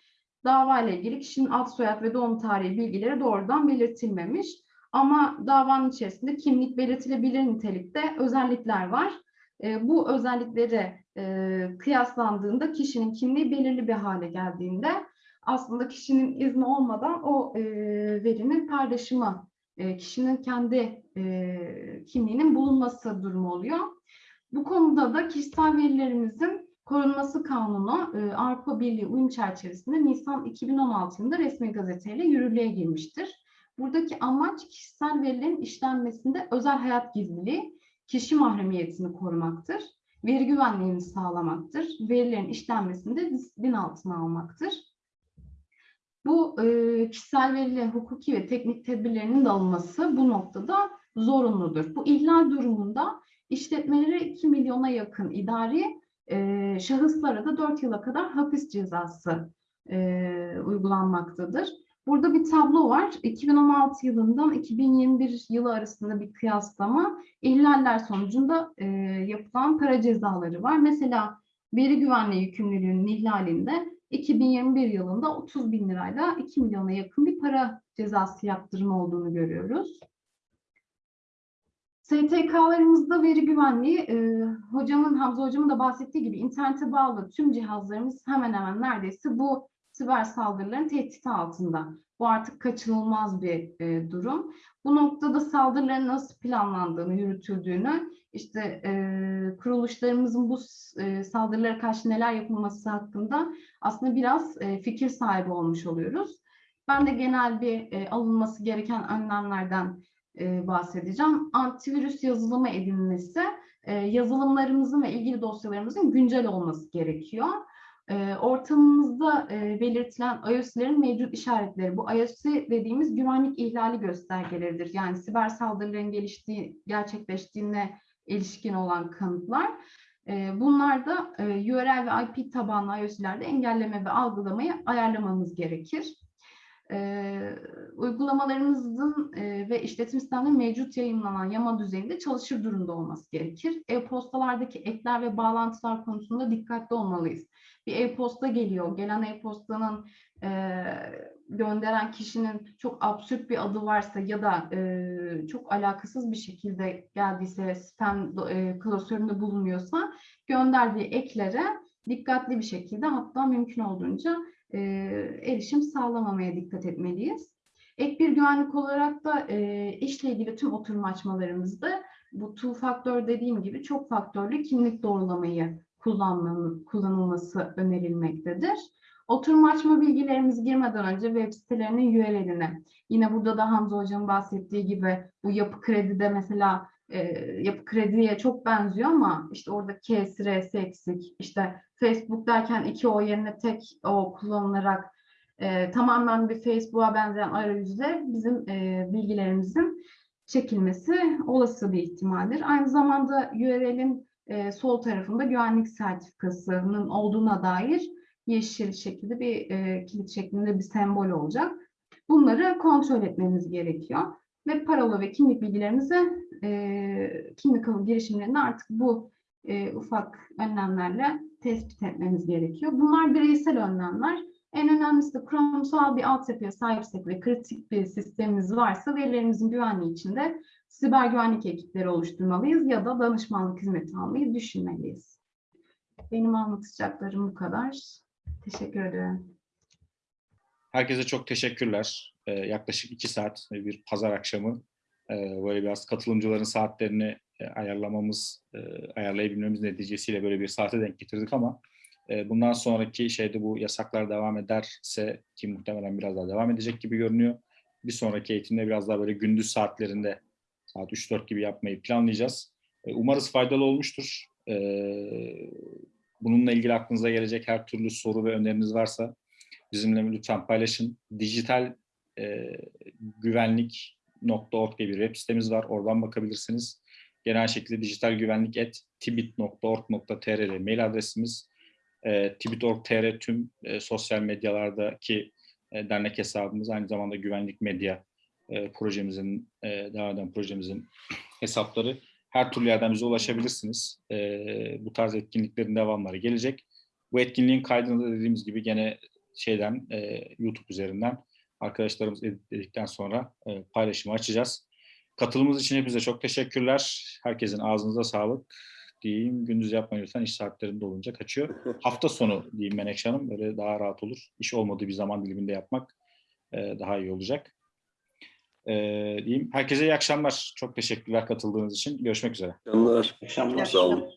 dava ile ilgili kişinin ad soyad ve doğum tarihi bilgileri doğrudan belirtilmemiş. Ama davanın içerisinde kimlik belirtilebilir nitelikte özellikler var. E, bu özellikleri e, kıyaslandığında kişinin kimliği belirli bir hale geldiğinde aslında kişinin izni olmadan o e, verinin paylaşımı, e, kişinin kendi e, kimliğinin bulunması durumu oluyor. Bu konuda da kişisel verilerimizin korunması kanunu e, Avrupa Birliği uyum çerçevesinde Nisan 2016 yılında resmi gazeteyle yürürlüğe girmiştir. Buradaki amaç kişisel verilerin işlenmesinde özel hayat gizliliği, kişi mahremiyetini korumaktır, veri güvenliğini sağlamaktır, verilerin işlenmesinde disiplin altına almaktır. Bu e, kişisel verilerin hukuki ve teknik tedbirlerinin de alınması bu noktada zorunludur. Bu ihlal durumunda işletmelere 2 milyona yakın idari e, şahıslara da 4 yıla kadar hapis cezası e, uygulanmaktadır. Burada bir tablo var. 2016 yılından 2021 yılı arasında bir kıyaslama. İhlaller sonucunda e, yapılan para cezaları var. Mesela veri güvenliği yükümlülüğünün ihlalinde 2021 yılında 30 bin lirayla 2 milyona yakın bir para cezası yaptırımı olduğunu görüyoruz. STK'larımızda veri güvenliği, e, hocamın, Hamza hocamın da bahsettiği gibi internete bağlı tüm cihazlarımız hemen hemen neredeyse bu siber saldırıların tehdit altında. Bu artık kaçınılmaz bir e, durum. Bu noktada saldırıların nasıl planlandığını, yürütüldüğünü, işte e, kuruluşlarımızın bu e, saldırılara karşı neler yapılması hakkında aslında biraz e, fikir sahibi olmuş oluyoruz. Ben de genel bir e, alınması gereken önlemlerden e, bahsedeceğim. Antivirüs yazılımı edinmesi, e, yazılımlarımızın ve ilgili dosyalarımızın güncel olması gerekiyor. E, ortamımızda e, belirtilen iOS'lerin mevcut işaretleri, bu iOS dediğimiz güvenlik ihlali göstergeleridir. Yani siber saldırıların geliştiği, gerçekleştiğine ilişkin olan kanıtlar. E, bunlar da e, URL ve IP tabanlı iOS'lerde engelleme ve algılamayı ayarlamamız gerekir. E, uygulamalarımızın e, ve işletim sistemlerinin mevcut yayınlanan yama düzeyinde çalışır durumda olması gerekir. E-postalardaki ekler ve bağlantılar konusunda dikkatli olmalıyız. Bir e-posta geliyor, gelen e-postanın e, gönderen kişinin çok absürt bir adı varsa ya da e, çok alakasız bir şekilde geldiyse, spam e, klasöründe bulunuyorsa gönderdiği eklere dikkatli bir şekilde hatta mümkün olduğunca e, erişim sağlamamaya dikkat etmeliyiz. Ek bir güvenlik olarak da e, işle ilgili tüm oturum açmalarımızda bu two faktör dediğim gibi çok faktörlü kimlik doğrulamayı kullanılması önerilmektedir. Oturum açma bilgilerimizi girmeden önce web sitelerinin URL'ine, yine burada da Hamza Hoca'nın bahsettiği gibi bu yapı kredide mesela e, yapı krediye çok benziyor ama işte orada K'si, R'si eksik. İşte Facebook derken iki O yerine tek O kullanılarak e, tamamen bir Facebook'a benzeyen arayüzle bizim e, bilgilerimizin çekilmesi olası bir ihtimaldir. Aynı zamanda URL'in e, sol tarafında güvenlik sertifikasının olduğuna dair yeşil şekilde bir e, kilit şeklinde bir sembol olacak. Bunları kontrol etmemiz gerekiyor. Ve parola ve kimlik bilgilerimizi e, kimlik alım girişimlerinde artık bu e, ufak önlemlerle tespit etmemiz gerekiyor. Bunlar bireysel önlemler. En önemlisi de kurumsal bir altyapıya sahipsek ve kritik bir sistemimiz varsa verilerimizin güvenliği için de siber güvenlik ekipleri oluşturmalıyız ya da danışmanlık hizmeti almayı düşünmeliyiz. Benim anlatacaklarım bu kadar. Teşekkür ederim. Herkese çok teşekkürler. Ee, yaklaşık iki saat bir pazar akşamı e, böyle biraz katılımcıların saatlerini e, ayarlamamız, e, ayarlayabilmemiz neticesiyle böyle bir saate denk getirdik ama e, bundan sonraki şeyde bu yasaklar devam ederse ki muhtemelen biraz daha devam edecek gibi görünüyor. Bir sonraki eğitimde biraz daha böyle gündüz saatlerinde saat 3-4 gibi yapmayı planlayacağız. E, umarız faydalı olmuştur. E, bununla ilgili aklınıza gelecek her türlü soru ve öneriniz varsa bizimle lütfen paylaşın. Dijital e, güvenlik.org diye bir web sitemiz var. Oradan bakabilirsiniz. Genel şekilde dijital güvenlik et tibit.org.tr'de mail adresimiz. E, Tibit.org.tr tüm e, sosyal medyalardaki e, dernek hesabımız. Aynı zamanda güvenlik medya e, projemizin, e, devam eden projemizin hesapları. Her türlü yerden bize ulaşabilirsiniz. E, bu tarz etkinliklerin devamları gelecek. Bu etkinliğin kaydını da dediğimiz gibi gene şeyden e, YouTube üzerinden arkadaşlarımız editledikten sonra e, paylaşımı açacağız. Katılımınız için hepinize çok teşekkürler. Herkesin ağzınıza sağlık diyeyim. Gündüz yapmayın lütfen iş saatlerinde olunca kaçıyor. Hafta sonu diyeyim Menekşe Hanım. Böyle daha rahat olur. İş olmadığı bir zaman diliminde yapmak e, daha iyi olacak. E, diyeyim. Herkese iyi akşamlar. Çok teşekkürler katıldığınız için. Görüşmek üzere. Canlar. Akşamlar. Sağ olun.